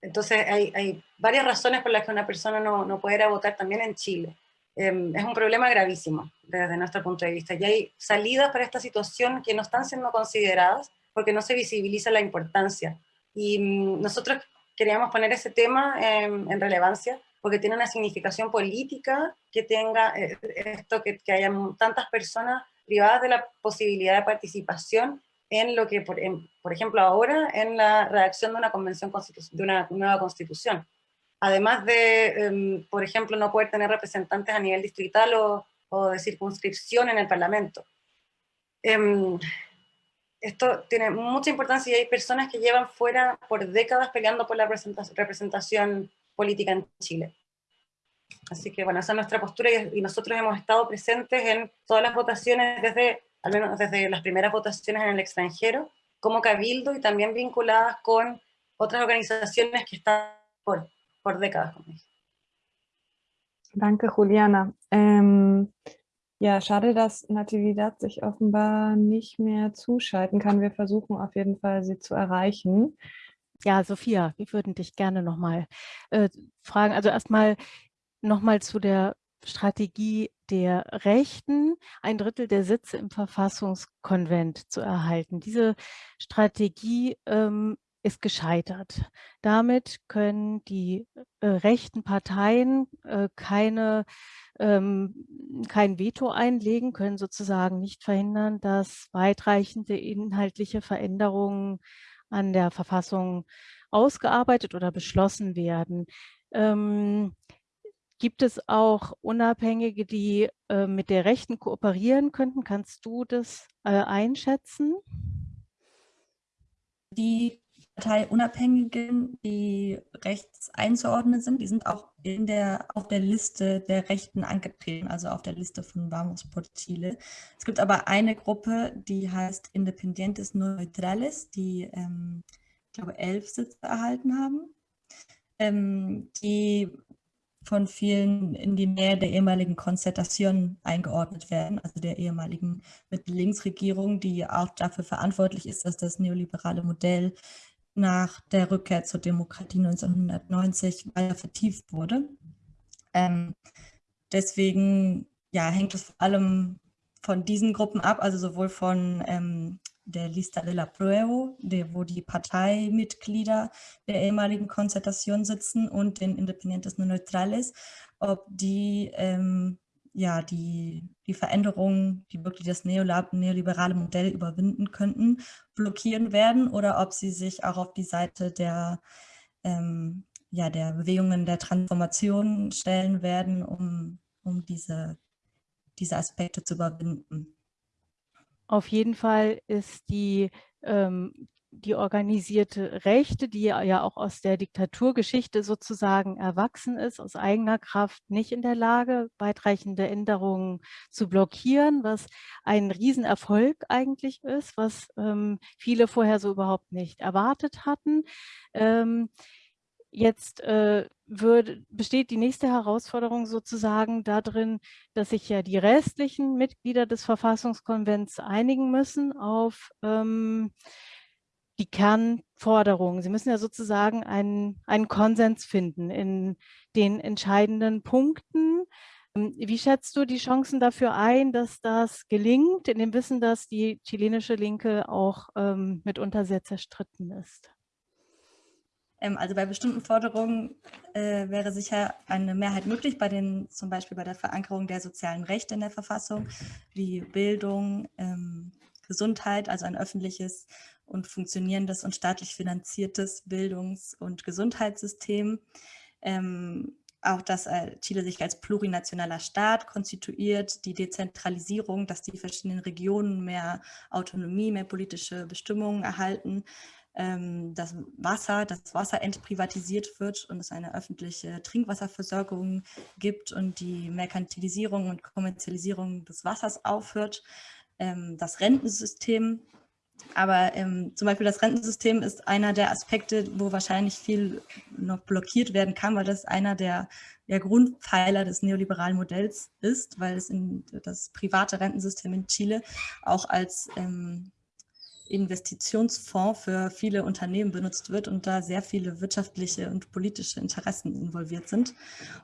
entonces hay, hay, varias razones por las que una persona no, no puede ir a votar también en Chile. Em, es un problema gravísimo desde nuestro punto de vista. Y hay salidas para esta situación que no están siendo consideradas porque no se visibiliza la importancia. Y mm, nosotros queríamos poner ese tema en, relevancia, porque tiene una significación política que tenga eh, esto, que, que haya tantas personas privadas de la posibilidad de participación en lo que, por, por ejemplo, ahora en la redacción de una convención de una nueva constitución. Además de, em, por ejemplo, no poder tener representantes a nivel distrital o, o de circunscripción en el Parlamento. Em, esto tiene mucha importancia y hay personas que llevan fuera por décadas peleando por la representación política en Chile. Así que bueno, esa es nuestra postura y, nosotros hemos estado presentes en todas las votaciones desde, al menos desde las primeras votaciones en el extranjero, como cabildo y también vinculadas con otras organizaciones que están por, por décadas. Danke, Juliana. Ähm, Ja, schade, dass Natividad sich offenbar nicht mehr zuschalten kann. Wir versuchen auf jeden Fall, sie zu erreichen. Ja, Sophia, wir würden dich gerne nochmal äh, fragen. Also erstmal nochmal zu der Strategie der Rechten, ein Drittel der Sitze im Verfassungskonvent zu erhalten. Diese Strategie ähm, ist gescheitert. Damit können die äh, rechten Parteien äh, keine ähm, kein Veto einlegen, können sozusagen nicht verhindern, dass weitreichende inhaltliche Veränderungen an der Verfassung ausgearbeitet oder beschlossen werden. Ähm, gibt es auch Unabhängige, die äh, mit der Rechten kooperieren könnten? Kannst du das äh, einschätzen? Die Parteiunabhängigen, die rechts einzuordnen sind, die sind auch in der, auf der Liste der Rechten angetreten, also auf der Liste von Vamos por Chile. Es gibt aber eine Gruppe, die heißt Independientes Neutrales, die, ähm, ich glaube, elf Sitze erhalten haben, ähm, die von vielen in die Nähe der ehemaligen Konzertation eingeordnet werden, also der ehemaligen Mittel-Links-Regierung, die auch dafür verantwortlich ist, dass das neoliberale Modell nach der Rückkehr zur Demokratie 1990 weiter vertieft wurde. Ähm, deswegen ja, hängt es vor allem von diesen Gruppen ab, also sowohl von ähm, der Lista de la Pruebo, der, wo die Parteimitglieder der ehemaligen Konzertation sitzen und den Independientes Neutrales, ob die ähm, ja, die, die Veränderungen, die wirklich das neoliberale Modell überwinden könnten, blockieren werden oder ob sie sich auch auf die Seite der, ähm, ja, der Bewegungen der Transformation stellen werden, um, um diese, diese Aspekte zu überwinden. Auf jeden Fall ist die ähm, die organisierte Rechte, die ja auch aus der Diktaturgeschichte sozusagen erwachsen ist, aus eigener Kraft nicht in der Lage, weitreichende Änderungen zu blockieren, was ein Riesenerfolg eigentlich ist, was ähm, viele vorher so überhaupt nicht erwartet hatten. Ähm, Jetzt äh, würde, besteht die nächste Herausforderung sozusagen darin, dass sich ja die restlichen Mitglieder des Verfassungskonvents einigen müssen auf ähm, die Kernforderungen. Sie müssen ja sozusagen einen, einen Konsens finden in den entscheidenden Punkten. Ähm, wie schätzt du die Chancen dafür ein, dass das gelingt, in dem Wissen, dass die chilenische Linke auch ähm, mitunter sehr zerstritten ist? Ähm, also bei bestimmten Forderungen äh, wäre sicher eine Mehrheit möglich, bei den, zum Beispiel bei der Verankerung der sozialen Rechte in der Verfassung, wie Bildung, ähm, Gesundheit, also ein öffentliches und funktionierendes und staatlich finanziertes Bildungs- und Gesundheitssystem. Ähm, auch, dass äh, Chile sich als plurinationaler Staat konstituiert, die Dezentralisierung, dass die verschiedenen Regionen mehr Autonomie, mehr politische Bestimmungen erhalten, ähm, das Wasser, das Wasser entprivatisiert wird und es eine öffentliche Trinkwasserversorgung gibt und die Merkantilisierung und Kommerzialisierung des Wassers aufhört. Ähm, das Rentensystem, aber ähm, zum Beispiel das Rentensystem ist einer der Aspekte, wo wahrscheinlich viel noch blockiert werden kann, weil das einer der, der Grundpfeiler des neoliberalen Modells ist, weil es in das private Rentensystem in Chile auch als ähm, Investitionsfonds für viele Unternehmen benutzt wird und da sehr viele wirtschaftliche und politische Interessen involviert sind.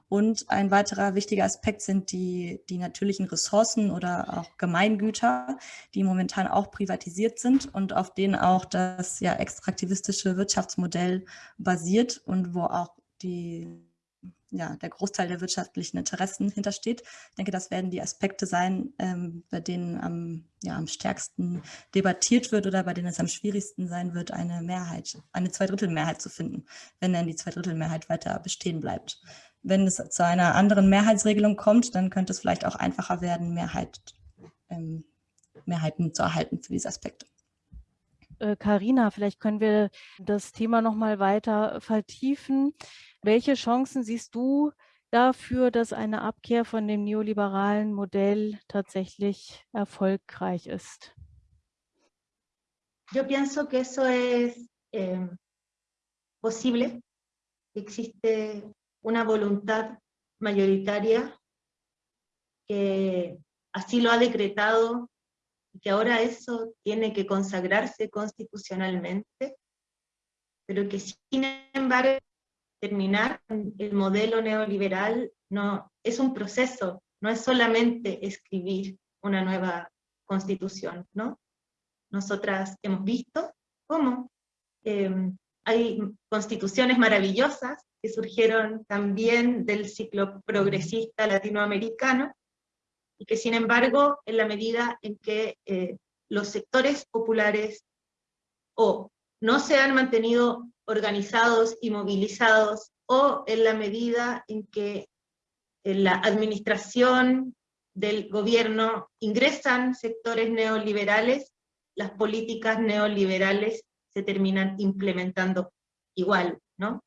Und ein weiterer wichtiger Aspekt sind die, die natürlichen Ressourcen oder auch Gemeingüter, die momentan auch privatisiert sind und auf denen auch das ja extraktivistische Wirtschaftsmodell basiert und wo auch die ja, der Großteil der wirtschaftlichen Interessen hintersteht. Ich denke, das werden die Aspekte sein, ähm, bei denen am, ja, am stärksten debattiert wird oder bei denen es am schwierigsten sein wird, eine Mehrheit, eine Zweidrittelmehrheit zu finden, wenn dann die Zweidrittelmehrheit weiter bestehen bleibt. Wenn es zu einer anderen Mehrheitsregelung kommt, dann könnte es vielleicht auch einfacher werden, Mehrheit, ähm, Mehrheiten zu erhalten für diese Aspekte. Karina, äh, vielleicht können wir das Thema noch mal weiter vertiefen. Welche Chancen siehst du dafür, dass eine Abkehr von dem neoliberalen Modell tatsächlich erfolgreich ist? Yo pienso que eso es eh, posible. Existe una voluntad mayoritaria que así lo ha decretado que ahora eso tiene que consagrarse constitucionalmente, pero que sin embargo terminar el modelo neoliberal no, es un proceso, no es solamente escribir una nueva constitución, ¿no? Nosotras hemos visto cómo em, hay constituciones maravillosas que surgieron también del ciclo progresista latinoamericano, y que sin embargo, en la medida en que eh, los sectores populares o no se han mantenido organizados y movilizados, o en la medida en que en la administración del gobierno ingresan sectores neoliberales, las políticas neoliberales se terminan implementando igual, ¿no?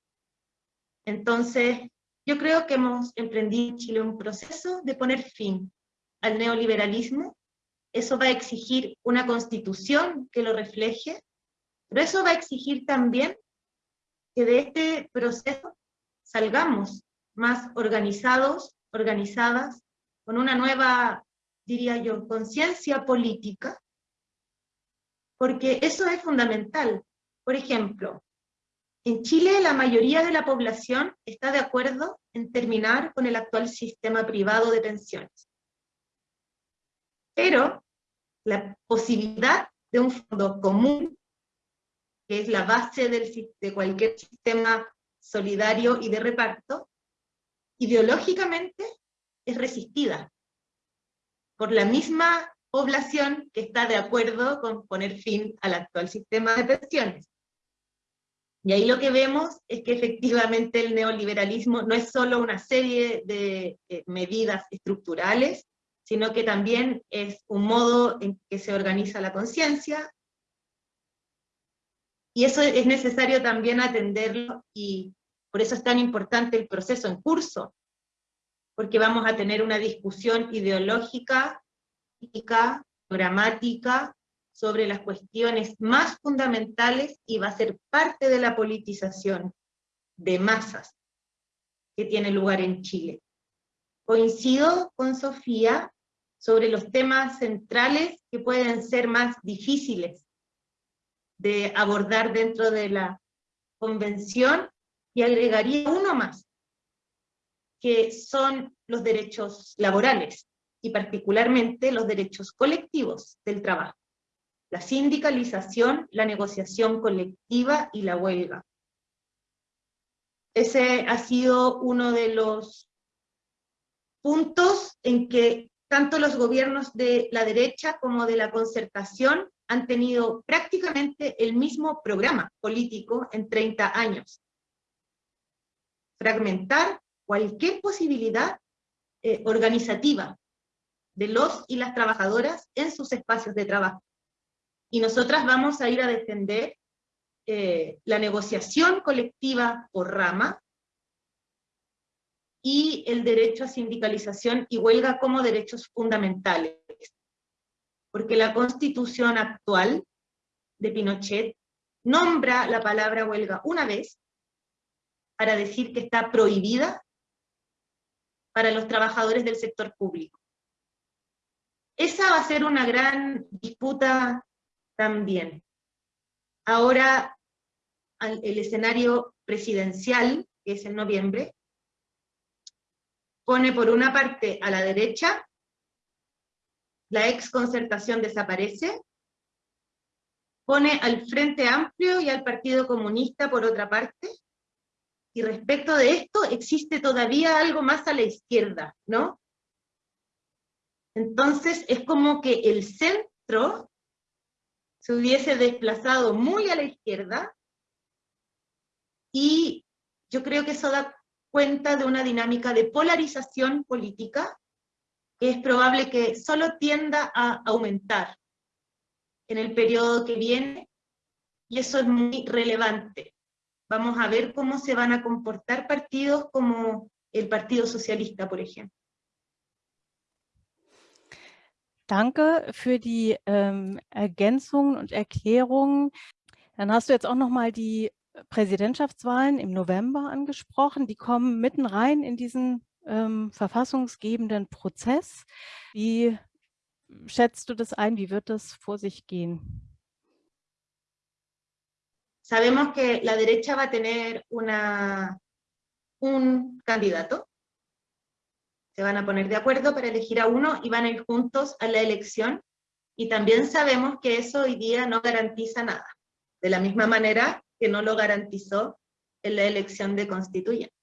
Entonces, yo creo que hemos emprendido en Chile un proceso de poner fin al neoliberalismo, eso va a exigir una constitución que lo refleje, pero eso va a exigir también que de este proceso salgamos más organizados, organizadas, con una nueva, diría yo, conciencia política, porque eso es fundamental. Por ejemplo, en Chile la mayoría de la población está de acuerdo en terminar con el actual sistema privado de pensiones. Pero la posibilidad de un fondo común que es la base del, de cualquier sistema solidario y de reparto, ideológicamente es resistida por la misma población que está de acuerdo con poner fin al actual sistema de pensiones. Y ahí lo que vemos es que efectivamente el neoliberalismo no es solo una serie de eh, medidas estructurales, sino que también es un modo en que se organiza la conciencia, Y eso es necesario también atenderlo y por eso es tan importante el proceso en curso, porque vamos a tener una discusión ideológica, programática, sobre las cuestiones más fundamentales y va a ser parte de la politización de masas que tiene lugar en Chile. Coincido con Sofía sobre los temas centrales que pueden ser más difíciles de abordar dentro de la convención y agregaría uno más, que son los derechos laborales y particularmente los derechos colectivos del trabajo, la sindicalización, la negociación colectiva y la huelga. Ese ha sido uno de los puntos en que tanto los gobiernos de la derecha como de la concertación han tenido prácticamente el mismo programa político en 30 años. Fragmentar cualquier posibilidad eh, organizativa de los y las trabajadoras en sus espacios de trabajo. Y nosotras vamos a ir a defender eh, la negociación colectiva por rama y el derecho a sindicalización y huelga como derechos fundamentales. Porque la constitución actual de Pinochet nombra la palabra huelga una vez para decir que está prohibida para los trabajadores del sector público. Esa va a ser una gran disputa también. Ahora el escenario presidencial, que es en noviembre, pone por una parte a la derecha, la ex concertación desaparece, pone al Frente Amplio y al Partido Comunista por otra parte, y respecto de esto existe todavía algo más a la izquierda, ¿no? Entonces es como que el centro se hubiese desplazado muy a la izquierda, y yo creo que eso da cuenta de una dinámica de polarización política es probable que solo tienda a aumentar en el periodo que viene, y eso es muy relevante. Vamos a ver cómo se van a comportar partidos como el Partido Socialista, por ejemplo. Danke für die ähm, Ergänzungen und Erklärungen. Dann hast du jetzt auch noch mal die Präsidentschaftswahlen im November angesprochen. Die kommen mitten rein in diesen ähm, verfassungsgebenden Prozess. Wie schätzt du das ein? Wie wird das vor sich gehen? Sabemos que la derecha va a tener una, un candidato. Se van a poner de acuerdo para elegir a uno y van a ir juntos a la elección. Y también sabemos que eso hoy día no garantiza nada. De la misma manera que no lo garantizó en la elección de constituyente.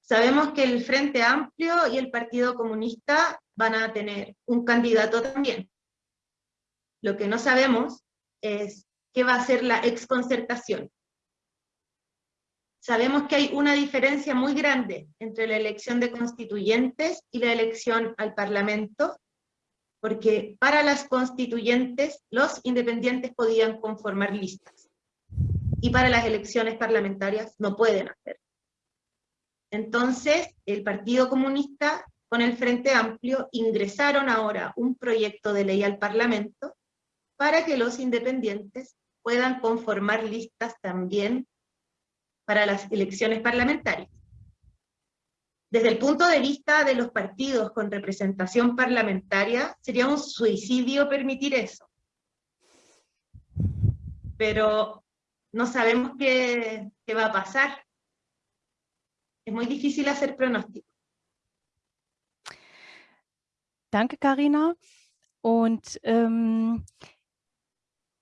Sabemos que el Frente Amplio y el Partido Comunista van a tener un candidato también. Lo que no sabemos es qué va a ser la exconcertación. Sabemos que hay una diferencia muy grande entre la elección de constituyentes y la elección al Parlamento, porque para las constituyentes los independientes podían conformar listas, y para las elecciones parlamentarias no pueden hacer. Entonces, el Partido Comunista con el Frente Amplio ingresaron ahora un proyecto de ley al Parlamento para que los independientes puedan conformar listas también para las elecciones parlamentarias. Desde el punto de vista de los partidos con representación parlamentaria, sería un suicidio permitir eso. Pero no sabemos qué, qué va a pasar. Es muy difícil hacer pronóstico. Danke, Karina. Und ähm,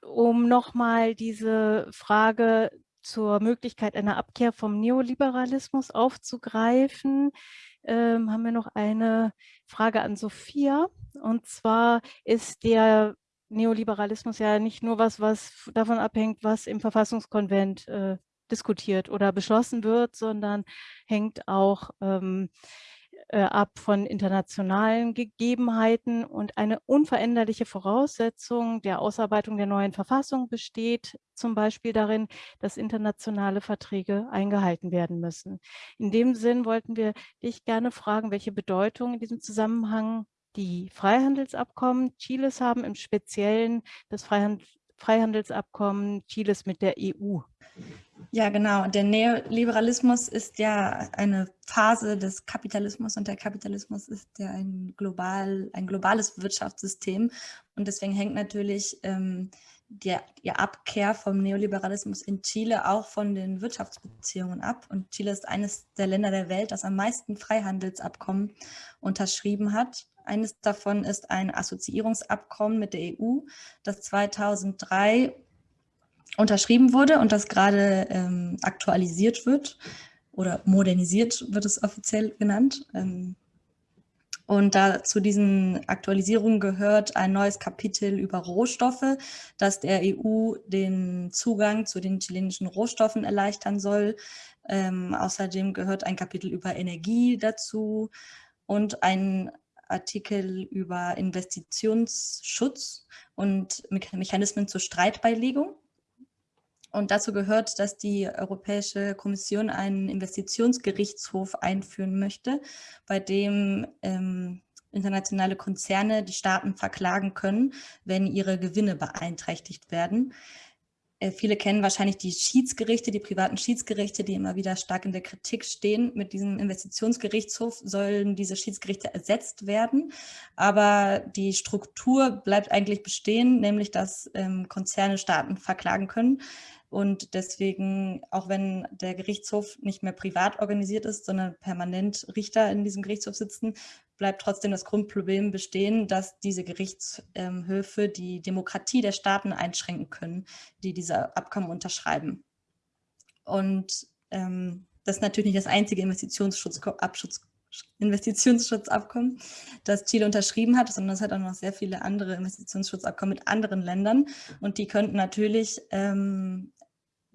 um nochmal diese Frage zur Möglichkeit einer Abkehr vom Neoliberalismus aufzugreifen, ähm, haben wir noch eine Frage an Sophia. Und zwar ist der Neoliberalismus ja nicht nur was, was davon abhängt, was im Verfassungskonvent äh, diskutiert oder beschlossen wird, sondern hängt auch ähm, äh, ab von internationalen Gegebenheiten und eine unveränderliche Voraussetzung der Ausarbeitung der neuen Verfassung besteht zum Beispiel darin, dass internationale Verträge eingehalten werden müssen. In dem Sinn wollten wir dich gerne fragen, welche Bedeutung in diesem Zusammenhang die Freihandelsabkommen Chiles haben, im Speziellen das Freihandel Freihandelsabkommen Chiles mit der EU. Ja, genau. Der Neoliberalismus ist ja eine Phase des Kapitalismus und der Kapitalismus ist ja ein, global, ein globales Wirtschaftssystem. Und deswegen hängt natürlich ähm, die, die Abkehr vom Neoliberalismus in Chile auch von den Wirtschaftsbeziehungen ab. Und Chile ist eines der Länder der Welt, das am meisten Freihandelsabkommen unterschrieben hat. Eines davon ist ein Assoziierungsabkommen mit der EU, das 2003 unterschrieben wurde und das gerade ähm, aktualisiert wird oder modernisiert wird es offiziell genannt. Ähm, und da zu diesen Aktualisierungen gehört ein neues Kapitel über Rohstoffe, das der EU den Zugang zu den chilenischen Rohstoffen erleichtern soll. Ähm, außerdem gehört ein Kapitel über Energie dazu und ein Artikel über Investitionsschutz und Mechanismen zur Streitbeilegung. Und dazu gehört, dass die Europäische Kommission einen Investitionsgerichtshof einführen möchte, bei dem ähm, internationale Konzerne die Staaten verklagen können, wenn ihre Gewinne beeinträchtigt werden. Äh, viele kennen wahrscheinlich die Schiedsgerichte, die privaten Schiedsgerichte, die immer wieder stark in der Kritik stehen. Mit diesem Investitionsgerichtshof sollen diese Schiedsgerichte ersetzt werden. Aber die Struktur bleibt eigentlich bestehen, nämlich dass ähm, Konzerne Staaten verklagen können. Und deswegen, auch wenn der Gerichtshof nicht mehr privat organisiert ist, sondern permanent Richter in diesem Gerichtshof sitzen, bleibt trotzdem das Grundproblem bestehen, dass diese Gerichtshöfe die Demokratie der Staaten einschränken können, die diese Abkommen unterschreiben. Und ähm, das ist natürlich nicht das einzige Investitionsschutzabkommen, das Chile unterschrieben hat, sondern es hat auch noch sehr viele andere Investitionsschutzabkommen mit anderen Ländern und die könnten natürlich ähm,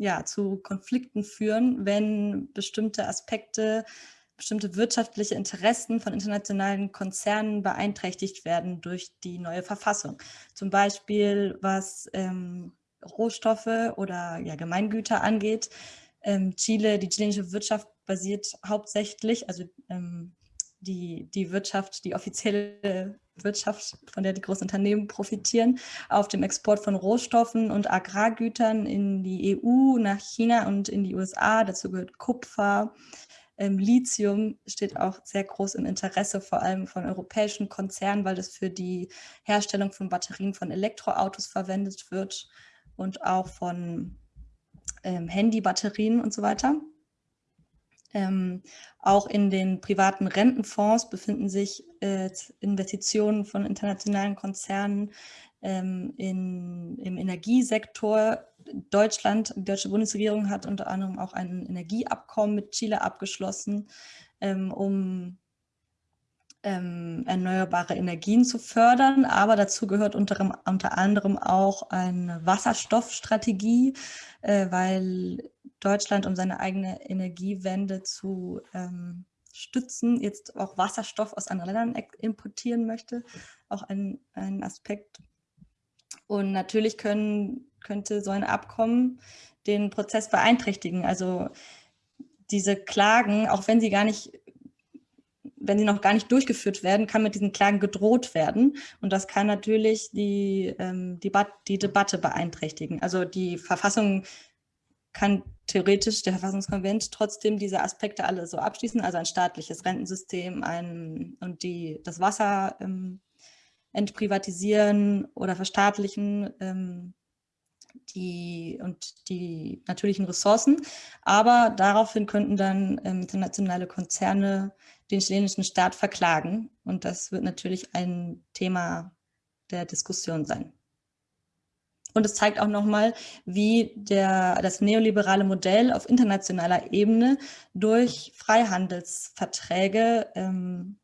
ja, zu Konflikten führen, wenn bestimmte Aspekte, bestimmte wirtschaftliche Interessen von internationalen Konzernen beeinträchtigt werden durch die neue Verfassung. Zum Beispiel was ähm, Rohstoffe oder ja, Gemeingüter angeht. Ähm, Chile, die chilenische Wirtschaft basiert hauptsächlich, also ähm, die, die Wirtschaft, die offizielle Wirtschaft, von der die großen Unternehmen profitieren, auf dem Export von Rohstoffen und Agrargütern in die EU, nach China und in die USA. Dazu gehört Kupfer. Ähm, Lithium steht auch sehr groß im Interesse, vor allem von europäischen Konzernen, weil das für die Herstellung von Batterien von Elektroautos verwendet wird und auch von ähm, Handybatterien und so weiter. Ähm, auch in den privaten Rentenfonds befinden sich äh, Investitionen von internationalen Konzernen ähm, in, im Energiesektor. Deutschland, die deutsche Bundesregierung hat unter anderem auch ein Energieabkommen mit Chile abgeschlossen, ähm, um ähm, erneuerbare Energien zu fördern. Aber dazu gehört unter, unter anderem auch eine Wasserstoffstrategie, äh, weil Deutschland, um seine eigene Energiewende zu ähm, stützen, jetzt auch Wasserstoff aus anderen Ländern importieren möchte. Auch ein, ein Aspekt. Und natürlich können, könnte so ein Abkommen den Prozess beeinträchtigen. Also diese Klagen, auch wenn sie gar nicht wenn sie noch gar nicht durchgeführt werden, kann mit diesen Klagen gedroht werden. Und das kann natürlich die, ähm, die, die Debatte beeinträchtigen. Also die Verfassung kann theoretisch der Verfassungskonvent trotzdem diese Aspekte alle so abschließen, also ein staatliches Rentensystem ein, und die, das Wasser ähm, entprivatisieren oder verstaatlichen ähm, die, und die natürlichen Ressourcen. Aber daraufhin könnten dann ähm, internationale Konzerne den chilenischen Staat verklagen. Und das wird natürlich ein Thema der Diskussion sein. Und es zeigt auch nochmal, wie der, das neoliberale Modell auf internationaler Ebene durch Freihandelsverträge ähm,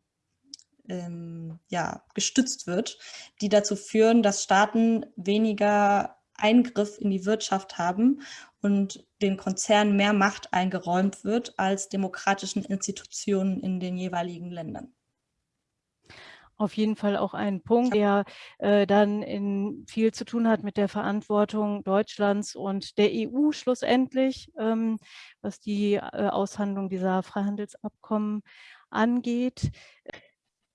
ähm, ja, gestützt wird, die dazu führen, dass Staaten weniger Eingriff in die Wirtschaft haben und den Konzernen mehr Macht eingeräumt wird als demokratischen Institutionen in den jeweiligen Ländern auf jeden Fall auch ein Punkt, der äh, dann in viel zu tun hat mit der Verantwortung Deutschlands und der EU schlussendlich, ähm, was die äh, Aushandlung dieser Freihandelsabkommen angeht.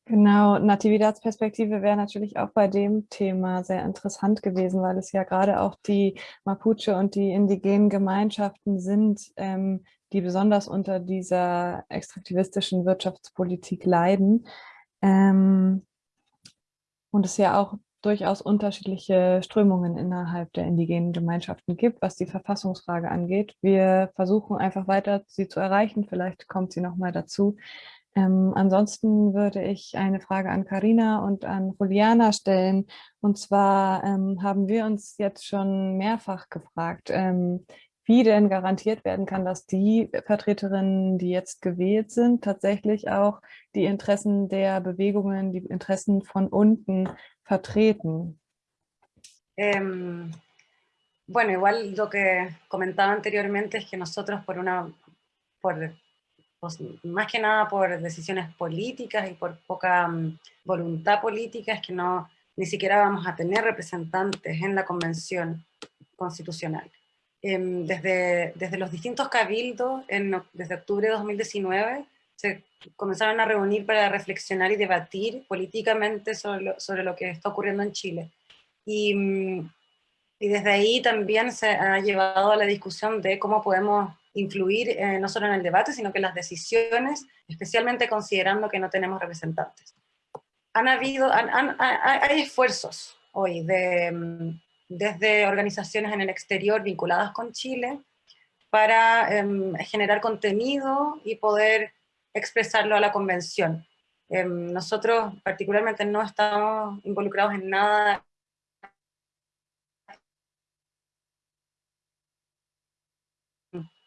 Genau, Natividad-Perspektive wäre natürlich auch bei dem Thema sehr interessant gewesen, weil es ja gerade auch die Mapuche und die indigenen Gemeinschaften sind, ähm, die besonders unter dieser extraktivistischen Wirtschaftspolitik leiden. Ähm, und es ja auch durchaus unterschiedliche Strömungen innerhalb der indigenen Gemeinschaften gibt, was die Verfassungsfrage angeht. Wir versuchen einfach weiter, sie zu erreichen. Vielleicht kommt sie noch mal dazu. Ähm, ansonsten würde ich eine Frage an Karina und an Juliana stellen. Und zwar ähm, haben wir uns jetzt schon mehrfach gefragt, ähm, wie denn garantiert werden kann, dass die Vertreterinnen, die jetzt gewählt sind, tatsächlich auch die Interessen der Bewegungen, die Interessen von unten vertreten. Eh, bueno, igual lo que comentaba anteriormente es que nosotros por una, por, pues, más que nada por decisiones políticas y por poca um, voluntad política es que no, ni siquiera vamos a tener representantes en la convención constitucional. Em, desde, desde los distintos cabildos, en, desde octubre de 2019, se comenzaron a reunir para reflexionar y debatir políticamente sobre lo, sobre lo que está ocurriendo en Chile. Y, mm, y, desde ahí también se ha llevado a la discusión de cómo podemos influir eh, no solo en el debate, sino que en las decisiones, especialmente considerando que no tenemos representantes. Han habido, hay esfuerzos hoy de, mm, desde organizaciones en el exterior vinculadas con Chile para em, generar contenido y poder expresarlo a la convención. Em, nosotros particularmente no estamos involucrados en nada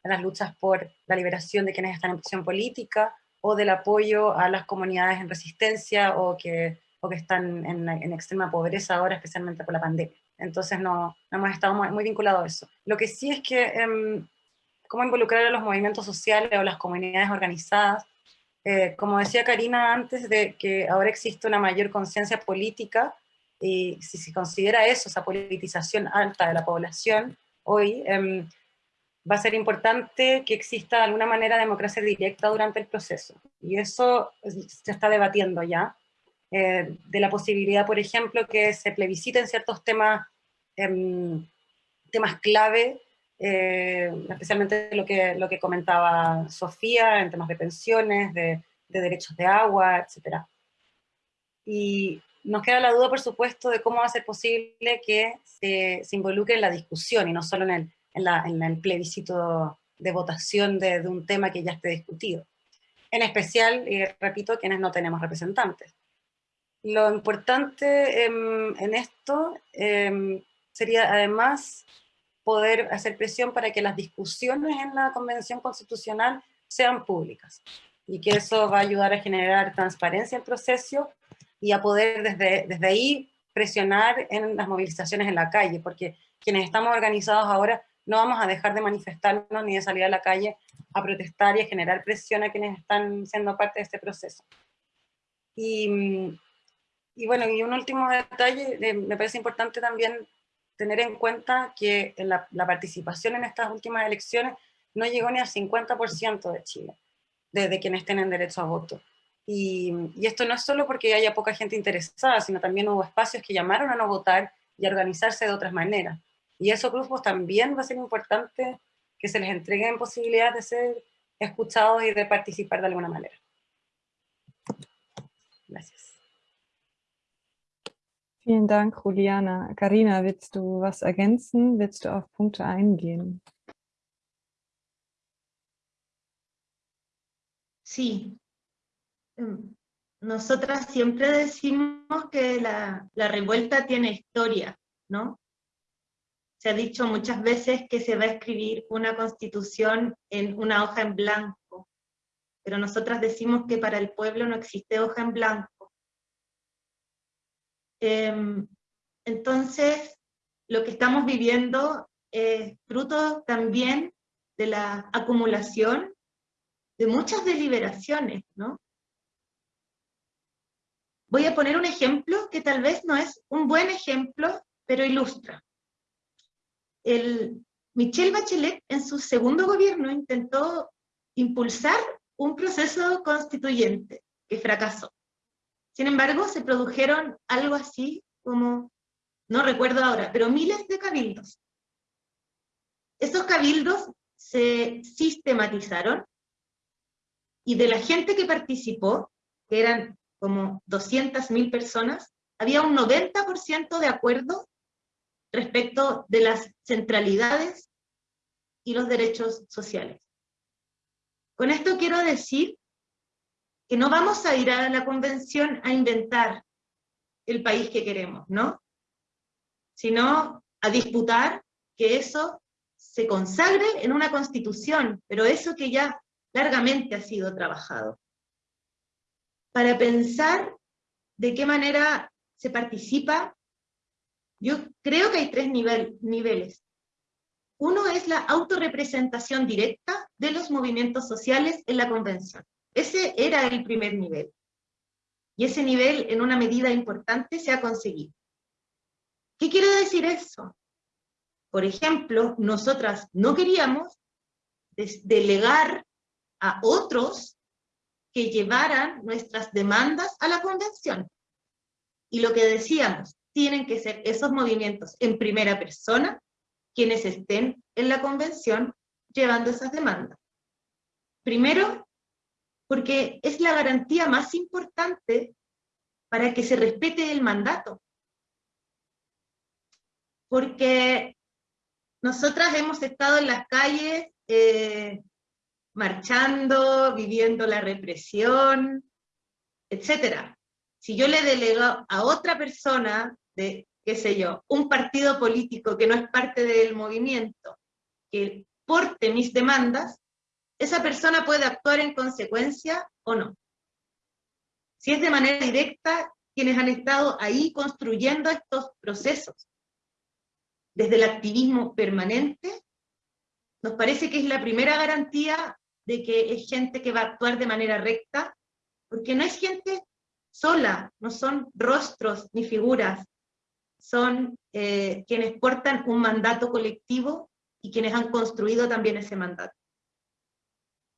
las luchas por la liberación de quienes están en prisión política o del apoyo a las comunidades en resistencia o que, o que están en, en extrema pobreza ahora, especialmente por la pandemia entonces no, hemos estado muy, vinculados a eso. Lo que sí es que em, cómo involucrar a los movimientos sociales o las comunidades organizadas, eh, como decía Karina antes, de que ahora existe una mayor conciencia política, y si se considera eso, esa politización alta de la población, hoy em, va a ser importante que exista de alguna manera democracia directa durante el proceso. Y eso se está debatiendo ya. Eh, de la posibilidad, por ejemplo, que se plebisciten ciertos temas, em, temas clave, eh, especialmente lo que, lo que comentaba Sofía en temas de pensiones, de, derechos de agua, etc. Y nos queda la duda, por supuesto, de cómo va a ser posible que se, se involucre en la discusión y no solo en el, en, la, en el plebiscito de votación de, de, un tema que ya esté discutido. En especial, repito, quienes no tenemos representantes. Lo importante en esto em, sería además poder hacer presión para que las discusiones en la Convención Constitucional sean públicas y que eso va a ayudar a generar transparencia en el proceso y a poder desde, desde ahí presionar en las movilizaciones en la calle, porque quienes estamos organizados ahora no vamos a dejar de manifestarnos ni de salir a la calle a protestar y a generar presión a quienes están siendo parte de este proceso. Y, y bueno, y un último detalle, eh, me parece importante también tener en cuenta que la, participación en estas últimas elecciones no llegó ni al 50% de Chile, de, quienes tienen derecho a voto. Y, y, esto no es solo porque haya poca gente interesada, sino también hubo espacios que llamaron a no votar y a organizarse de otras maneras. Y esos grupos también va a ser importante que se les entreguen posibilidades de ser escuchados y de participar de alguna manera. Gracias. Vielen Dank, Juliana. Karina, willst du was ergänzen? Willst du auf Punkte eingehen? Sí. Em, nosotras siempre decimos que la, la revuelta tiene historia, ¿no? Se ha dicho muchas veces que se va a escribir una constitución en una hoja en blanco, pero nosotras decimos que para el pueblo no existe hoja en blanco Em, entonces, lo que estamos viviendo eh, fruto también de la acumulación de muchas deliberaciones, ¿no? Voy a poner un ejemplo que tal vez no es un buen ejemplo, pero ilustra. El, Michelle Bachelet en su segundo gobierno intentó impulsar un proceso constituyente que fracasó. Sin embargo, se produjeron algo así como, no recuerdo ahora, pero miles de cabildos. Esos cabildos se sistematizaron y de la gente que participó, que eran como 200.000 personas, había un 90% de acuerdo respecto de las centralidades y los derechos sociales. Con esto quiero decir que no vamos a ir a la convención a inventar el país que queremos, ¿no? Sino a disputar que eso se consagre en una constitución, pero eso que ya largamente ha sido trabajado. Para pensar de qué manera se participa, yo creo que hay tres niveles. Uno es la autorrepresentación directa de los movimientos sociales en la convención. Ese era el primer nivel. Y ese nivel, en una medida importante, se ha conseguido. ¿Qué quiere decir eso? Por ejemplo, nosotras no queríamos delegar a otros que llevaran nuestras demandas a la convención. Y lo que decíamos, tienen que ser esos movimientos en primera persona quienes estén en la convención llevando esas demandas. Primero, porque es la garantía más importante para que se respete el mandato. Porque nosotras hemos estado en las calles eh, marchando, viviendo la represión, etc. Si yo le delego a otra persona, de, qué sé yo, un partido político que no es parte del movimiento, que porte mis demandas, esa persona puede actuar en consecuencia o no. Si es de manera directa, quienes han estado ahí construyendo estos procesos, desde el activismo permanente, nos parece que es la primera garantía de que es gente que va a actuar de manera recta, porque no es gente sola, no son rostros ni figuras, son eh, quienes portan un mandato colectivo y quienes han construido también ese mandato.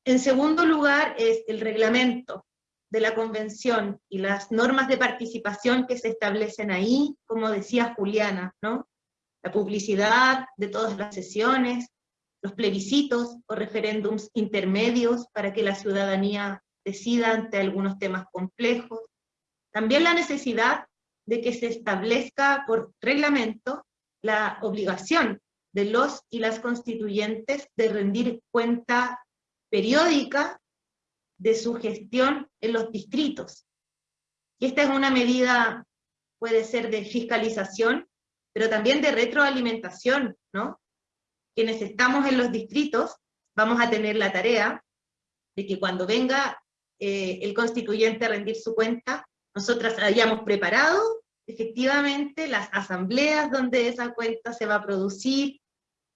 En segundo lugar es el reglamento de la convención y las normas de participación que se establecen ahí, como decía Juliana, ¿no? la publicidad de todas las sesiones, los plebiscitos o referéndums intermedios para que la ciudadanía decida ante algunos temas complejos. También la necesidad de que se establezca por reglamento la obligación de los y las constituyentes de rendir cuenta periódica de su gestión en los distritos. Y esta es una medida, puede ser de fiscalización, pero también de retroalimentación, ¿no? Quienes estamos en los distritos vamos a tener la tarea de que cuando venga eh, el constituyente a rendir su cuenta, nosotras hayamos preparado efectivamente las asambleas donde esa cuenta se va a producir,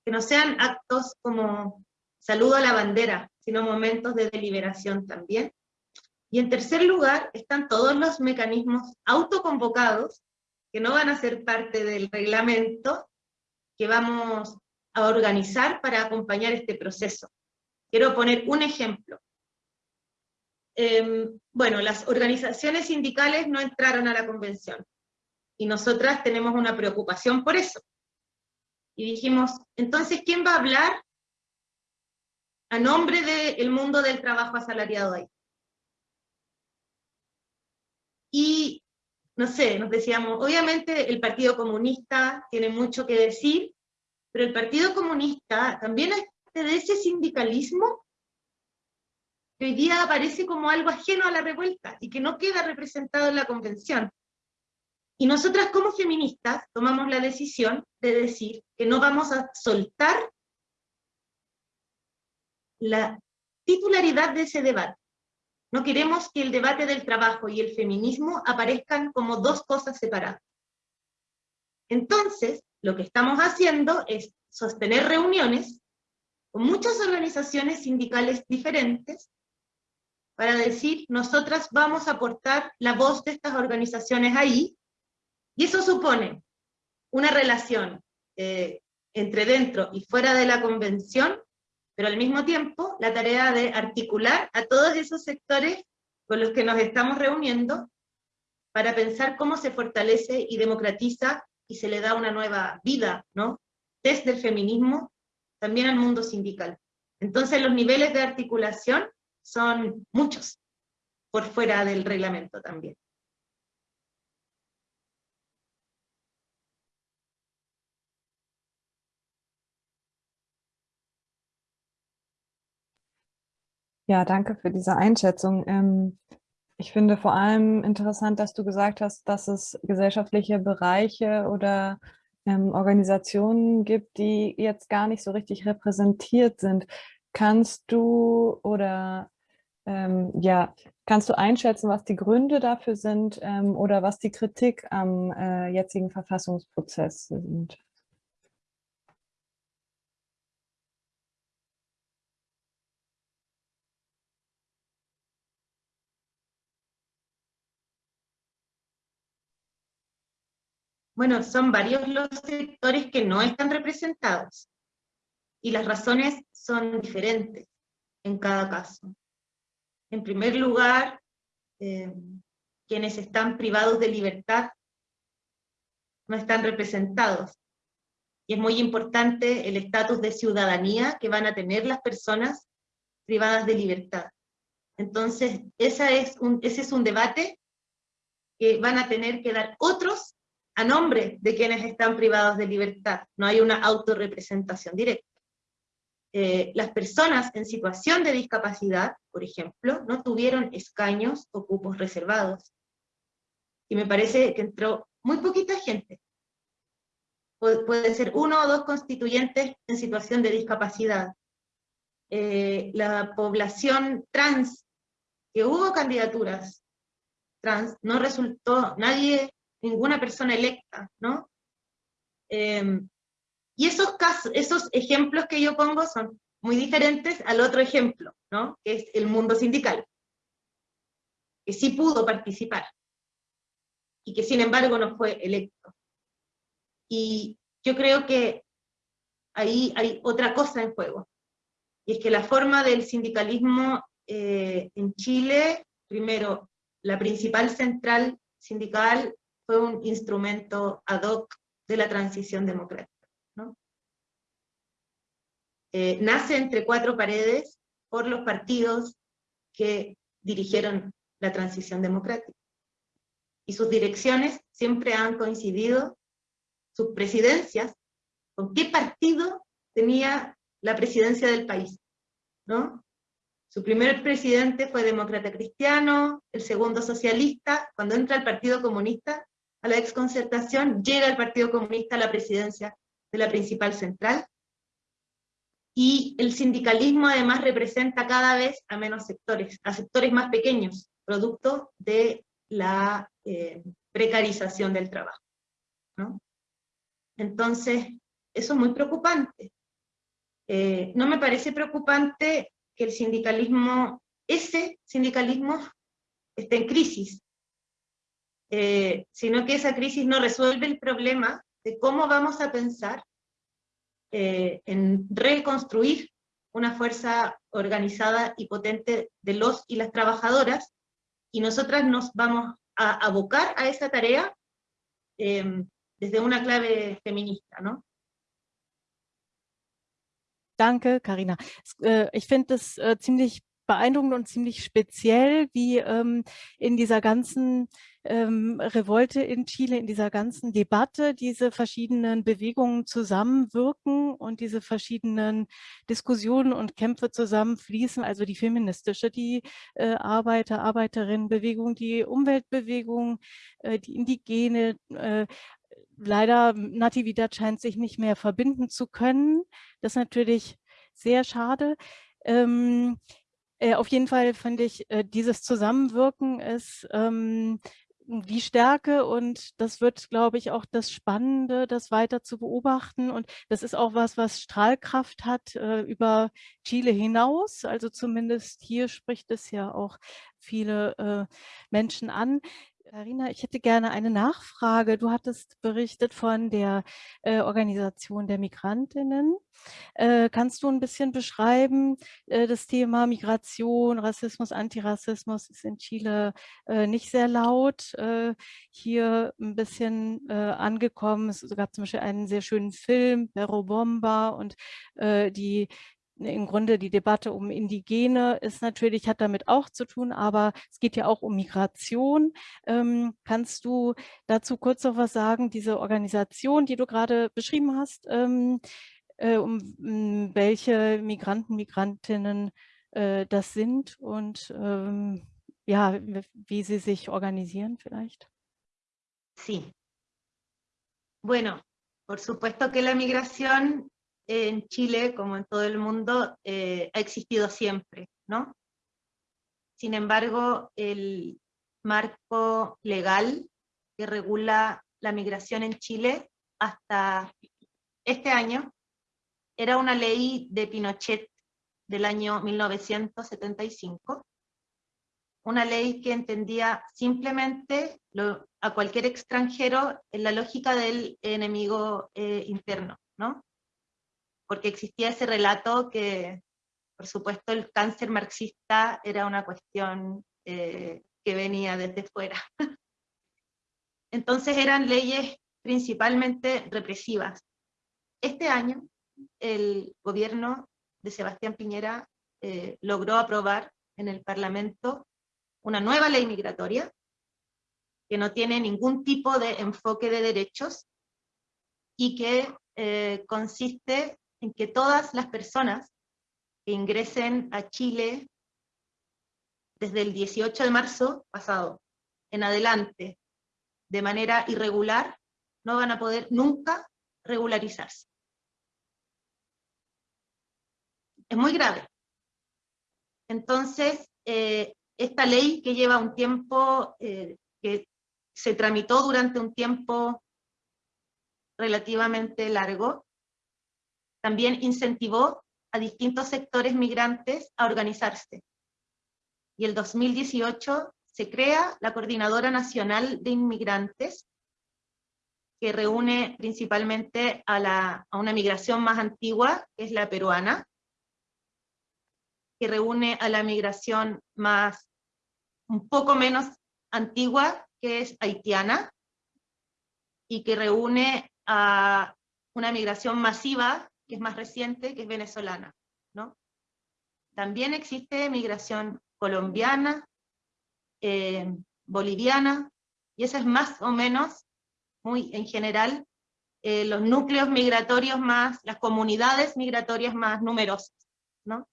que no sean actos como saludo a la bandera, sino momentos de deliberación también. Y en tercer lugar están todos los mecanismos autoconvocados que no van a ser parte del reglamento que vamos a organizar para acompañar este proceso. Quiero poner un ejemplo. Em, bueno, las organizaciones sindicales no entraron a la convención, y nosotras tenemos una preocupación por eso. Y dijimos, entonces, ¿quién va a hablar a nombre del mundo del trabajo asalariado ahí? Y no sé, nos decíamos, obviamente el Partido Comunista tiene mucho que decir, pero el Partido Comunista también es de ese sindicalismo que hoy día aparece como algo ajeno a la revuelta y que no queda representado en la convención. Y nosotras como feministas tomamos la decisión de decir que no vamos a soltar la titularidad de ese debate. No queremos que el debate del trabajo y el feminismo aparezcan como dos cosas separadas. Entonces, lo que estamos haciendo es sostener reuniones con muchas organizaciones sindicales diferentes para decir, nosotras vamos a aportar la voz de estas organizaciones ahí, y eso supone una relación eh, entre dentro y fuera de la convención, pero al mismo tiempo la tarea de articular a todos esos sectores con los que nos estamos reuniendo para pensar cómo se fortalece y democratiza y se le da una nueva vida, ¿no? Desde el feminismo también al mundo sindical. Entonces los niveles de articulación son muchos, por fuera del reglamento también. Ja, danke für diese Einschätzung. Ähm, ich finde vor allem interessant, dass du gesagt hast, dass es gesellschaftliche Bereiche oder ähm, Organisationen gibt, die jetzt gar nicht so richtig repräsentiert sind. Kannst du oder ähm, ja, kannst du einschätzen, was die Gründe dafür sind ähm, oder was die Kritik am äh, jetzigen Verfassungsprozess sind? Bueno, son varios los sectores que no están representados, y las razones son diferentes en cada caso. En primer lugar, eh, quienes están privados de libertad no están representados. Y es muy importante el estatus de ciudadanía que van a tener las personas privadas de libertad. Entonces, esa es ese es un debate que van a tener que dar otros a nombre de quienes están privados de libertad. No hay una autorrepresentación directa. Eh, las personas en situación de discapacidad, por ejemplo, no tuvieron escaños o cupos reservados. Y me parece que entró muy poquita gente. puede ser uno o dos constituyentes en situación de discapacidad. Eh, la población trans, que hubo candidaturas trans, no resultó nadie ninguna persona electa, ¿no? Em, y esos, casos, esos ejemplos que yo pongo son muy diferentes al otro ejemplo, ¿no? Que es el mundo sindical, que sí pudo participar, y que sin embargo no fue electo. Y yo creo que ahí hay otra cosa en juego, y es que la forma del sindicalismo eh, en Chile, primero, la principal central sindical fue un instrumento ad hoc de la transición democrática. Eh, nace entre cuatro paredes por los partidos que dirigieron la transición democrática. Y sus direcciones siempre han coincidido, sus presidencias, con qué partido tenía la presidencia del país. ¿no? Su primer presidente fue demócrata cristiano, el segundo socialista, cuando entra el Partido Comunista, a la exconcertación, llega el Partido Comunista a la presidencia de la principal central, y el sindicalismo además representa cada vez a menos sectores, a sectores más pequeños, producto de la eh, precarización del trabajo. Entonces, eso es muy preocupante. Eh, no me parece preocupante que el sindicalismo, ese sindicalismo, esté en crisis, eh, sino que esa crisis no resuelve el problema de cómo vamos a pensar eh, en reconstruir una fuerza organizada y potente de los y las trabajadoras, y nosotras nos vamos a abocar a esa tarea em, desde una clave feminista, ¿no? Danke, Karina. Äh, ich finde es äh, ziemlich beeindruckend und ziemlich speziell, wie ähm, in dieser ganzen ähm, Revolte in Chile, in dieser ganzen Debatte diese verschiedenen Bewegungen zusammenwirken und diese verschiedenen Diskussionen und Kämpfe zusammenfließen, also die feministische, die äh, Arbeiter, Arbeiterinnenbewegung, die Umweltbewegung, äh, die indigene, äh, leider Natividad scheint sich nicht mehr verbinden zu können. Das ist natürlich sehr schade. Ähm, äh, auf jeden Fall finde ich, äh, dieses Zusammenwirken ist ähm, die Stärke und das wird, glaube ich, auch das Spannende, das weiter zu beobachten. Und das ist auch was, was Strahlkraft hat äh, über Chile hinaus. Also zumindest hier spricht es ja auch viele äh, Menschen an. Karina, ich hätte gerne eine Nachfrage. Du hattest berichtet von der äh, Organisation der Migrantinnen. Äh, kannst du ein bisschen beschreiben, äh, das Thema Migration, Rassismus, Antirassismus ist in Chile äh, nicht sehr laut. Äh, hier ein bisschen äh, angekommen. Es gab zum Beispiel einen sehr schönen Film, Perro Bomba und die im Grunde die Debatte um Indigene ist natürlich, hat damit auch zu tun, aber es geht ja auch um Migration. Ähm, kannst du dazu kurz noch was sagen, diese Organisation, die du gerade beschrieben hast, ähm, äh, um, um, welche Migranten, Migrantinnen äh, das sind und ähm, ja, wie sie sich organisieren vielleicht? Sí. Bueno, por supuesto que la migración en Chile, como en todo el mundo, eh, ha existido siempre, ¿no? Sin embargo, el marco legal que regula la migración en Chile hasta este año era una ley de Pinochet del año 1975, una ley que entendía simplemente a cualquier extranjero en la lógica del enemigo eh, interno, ¿no? Porque existía ese relato que, por supuesto, el cáncer marxista era una cuestión eh, que venía desde fuera. Entonces eran leyes principalmente represivas. Este año el gobierno de Sebastián Piñera eh, logró aprobar en el Parlamento una nueva ley migratoria que no tiene ningún tipo de enfoque de derechos y que eh, consiste en que todas las personas que ingresen a Chile desde el 18 de marzo pasado en adelante de manera irregular no van a poder nunca regularizarse. Es muy grave. Entonces, eh, esta ley que lleva un tiempo, eh, que se tramitó durante un tiempo relativamente largo, también incentivó a distintos sectores migrantes a organizarse. Y el 2018 se crea la Coordinadora Nacional de Inmigrantes, que reúne principalmente a, la, a una migración más antigua, que es la peruana, que reúne a la migración más, un poco menos antigua, que es haitiana, y que reúne a una migración masiva, que es más reciente, que es venezolana. ¿no? También existe migración colombiana, eh, boliviana, y eso es más o menos, muy en general, eh, los núcleos migratorios más, las comunidades migratorias más numerosas. ¿no?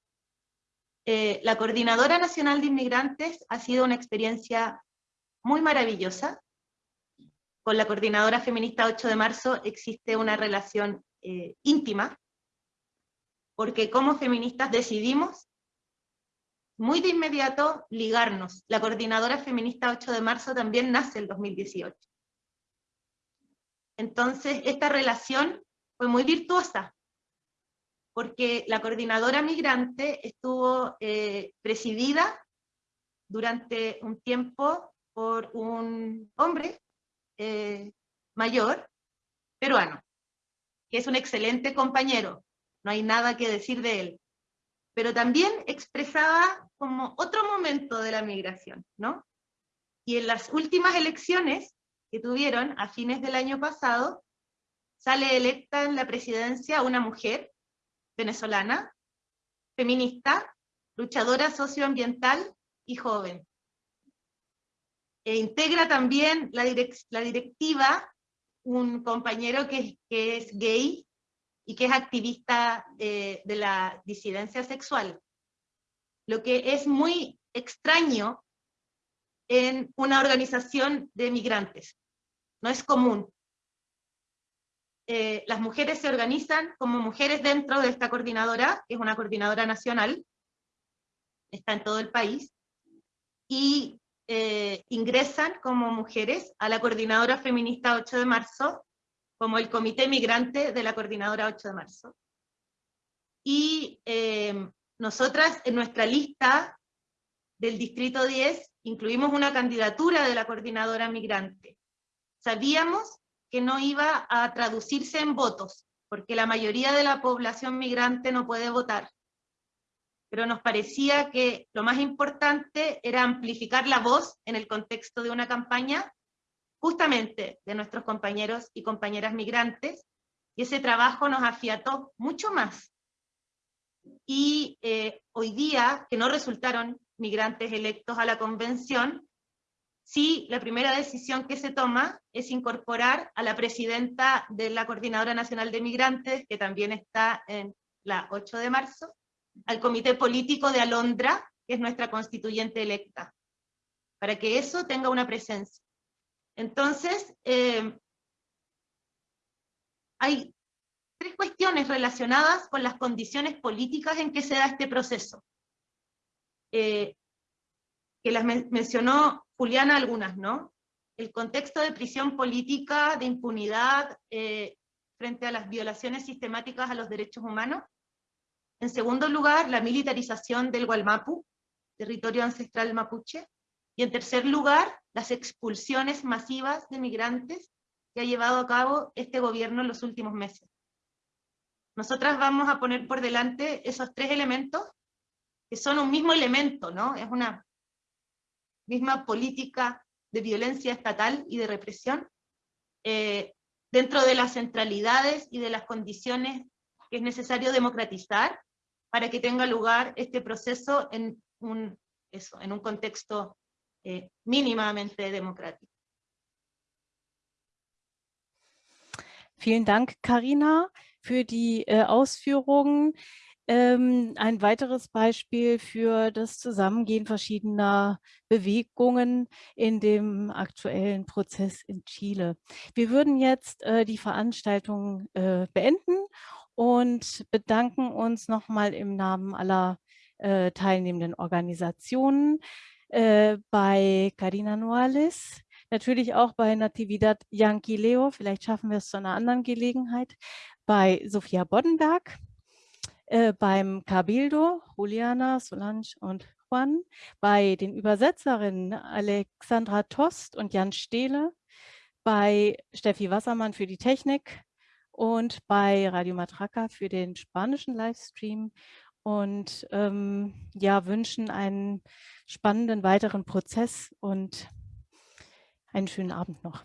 Eh, la Coordinadora Nacional de Inmigrantes ha sido una experiencia muy maravillosa. Con la Coordinadora Feminista 8 de marzo existe una relación íntima, porque como feministas decidimos muy de inmediato ligarnos. La coordinadora feminista 8 de marzo también nace el 2018. Entonces, esta relación fue muy virtuosa, porque la coordinadora migrante estuvo eh, presidida durante un tiempo por un hombre eh, mayor, peruano, que es un excelente compañero, no hay nada que decir de él. Pero también expresaba como otro momento de la migración, ¿no? Y en las últimas elecciones que tuvieron a fines del año pasado, sale electa en la presidencia una mujer venezolana, feminista, luchadora socioambiental y joven. E integra también la, la directiva un compañero que, que es gay y que es activista de, la disidencia sexual. Lo que es muy extraño en una organización de migrantes. No es común. Eh, las mujeres se organizan como mujeres dentro de esta coordinadora, que es una coordinadora nacional, está en todo el país, y eh, ingresan como mujeres a la Coordinadora Feminista 8 de marzo, como el Comité Migrante de la Coordinadora 8 de marzo. Y eh, nosotras en nuestra lista del Distrito 10 incluimos una candidatura de la Coordinadora Migrante. Sabíamos que no iba a traducirse en votos, porque la mayoría de la población migrante no puede votar. Pero nos parecía que lo más importante era amplificar la voz en el contexto de una campaña, justamente de nuestros compañeros y compañeras migrantes, y ese trabajo nos afiató mucho más. Y eh, hoy día, que no resultaron migrantes electos a la convención, sí, la primera decisión que se toma es incorporar a la presidenta de la Coordinadora Nacional de Migrantes, que también está en la 8 de marzo, al Comité Político de Alondra, que es nuestra constituyente electa, para que eso tenga una presencia. Entonces, eh, hay tres cuestiones relacionadas con las condiciones políticas en que se da este proceso. Eh, que las mencionó Juliana algunas, ¿no? El contexto de prisión política, de impunidad eh, frente a las violaciones sistemáticas a los derechos humanos. En segundo lugar, la militarización del Gualmapu, territorio ancestral mapuche. Y en tercer lugar, las expulsiones masivas de migrantes que ha llevado a cabo este gobierno en los últimos meses. Nosotras vamos a poner por delante esos tres elementos, que son un mismo elemento, ¿no? Es una misma política de violencia estatal y de represión, eh, dentro de las centralidades y de las condiciones que es necesario democratizar para que tenga lugar este proceso en un, eso, en un contexto eh, mínimamente democrático. Vielen Dank, Karina, für die äh, Ausführungen. Ähm, ein weiteres Beispiel für das Zusammengehen verschiedener Bewegungen in dem aktuellen Prozess in Chile. Wir würden jetzt äh, die Veranstaltung äh, beenden und bedanken uns nochmal im Namen aller äh, teilnehmenden Organisationen äh, bei Karina Noales, natürlich auch bei Natividad Yanquileo, vielleicht schaffen wir es zu einer anderen Gelegenheit, bei Sophia Boddenberg, äh, beim Cabildo, Juliana, Solange und Juan, bei den Übersetzerinnen Alexandra Tost und Jan Stehle, bei Steffi Wassermann für die Technik und bei Radio Matraca für den spanischen Livestream und ähm, ja, wünschen einen spannenden weiteren Prozess und einen schönen Abend noch.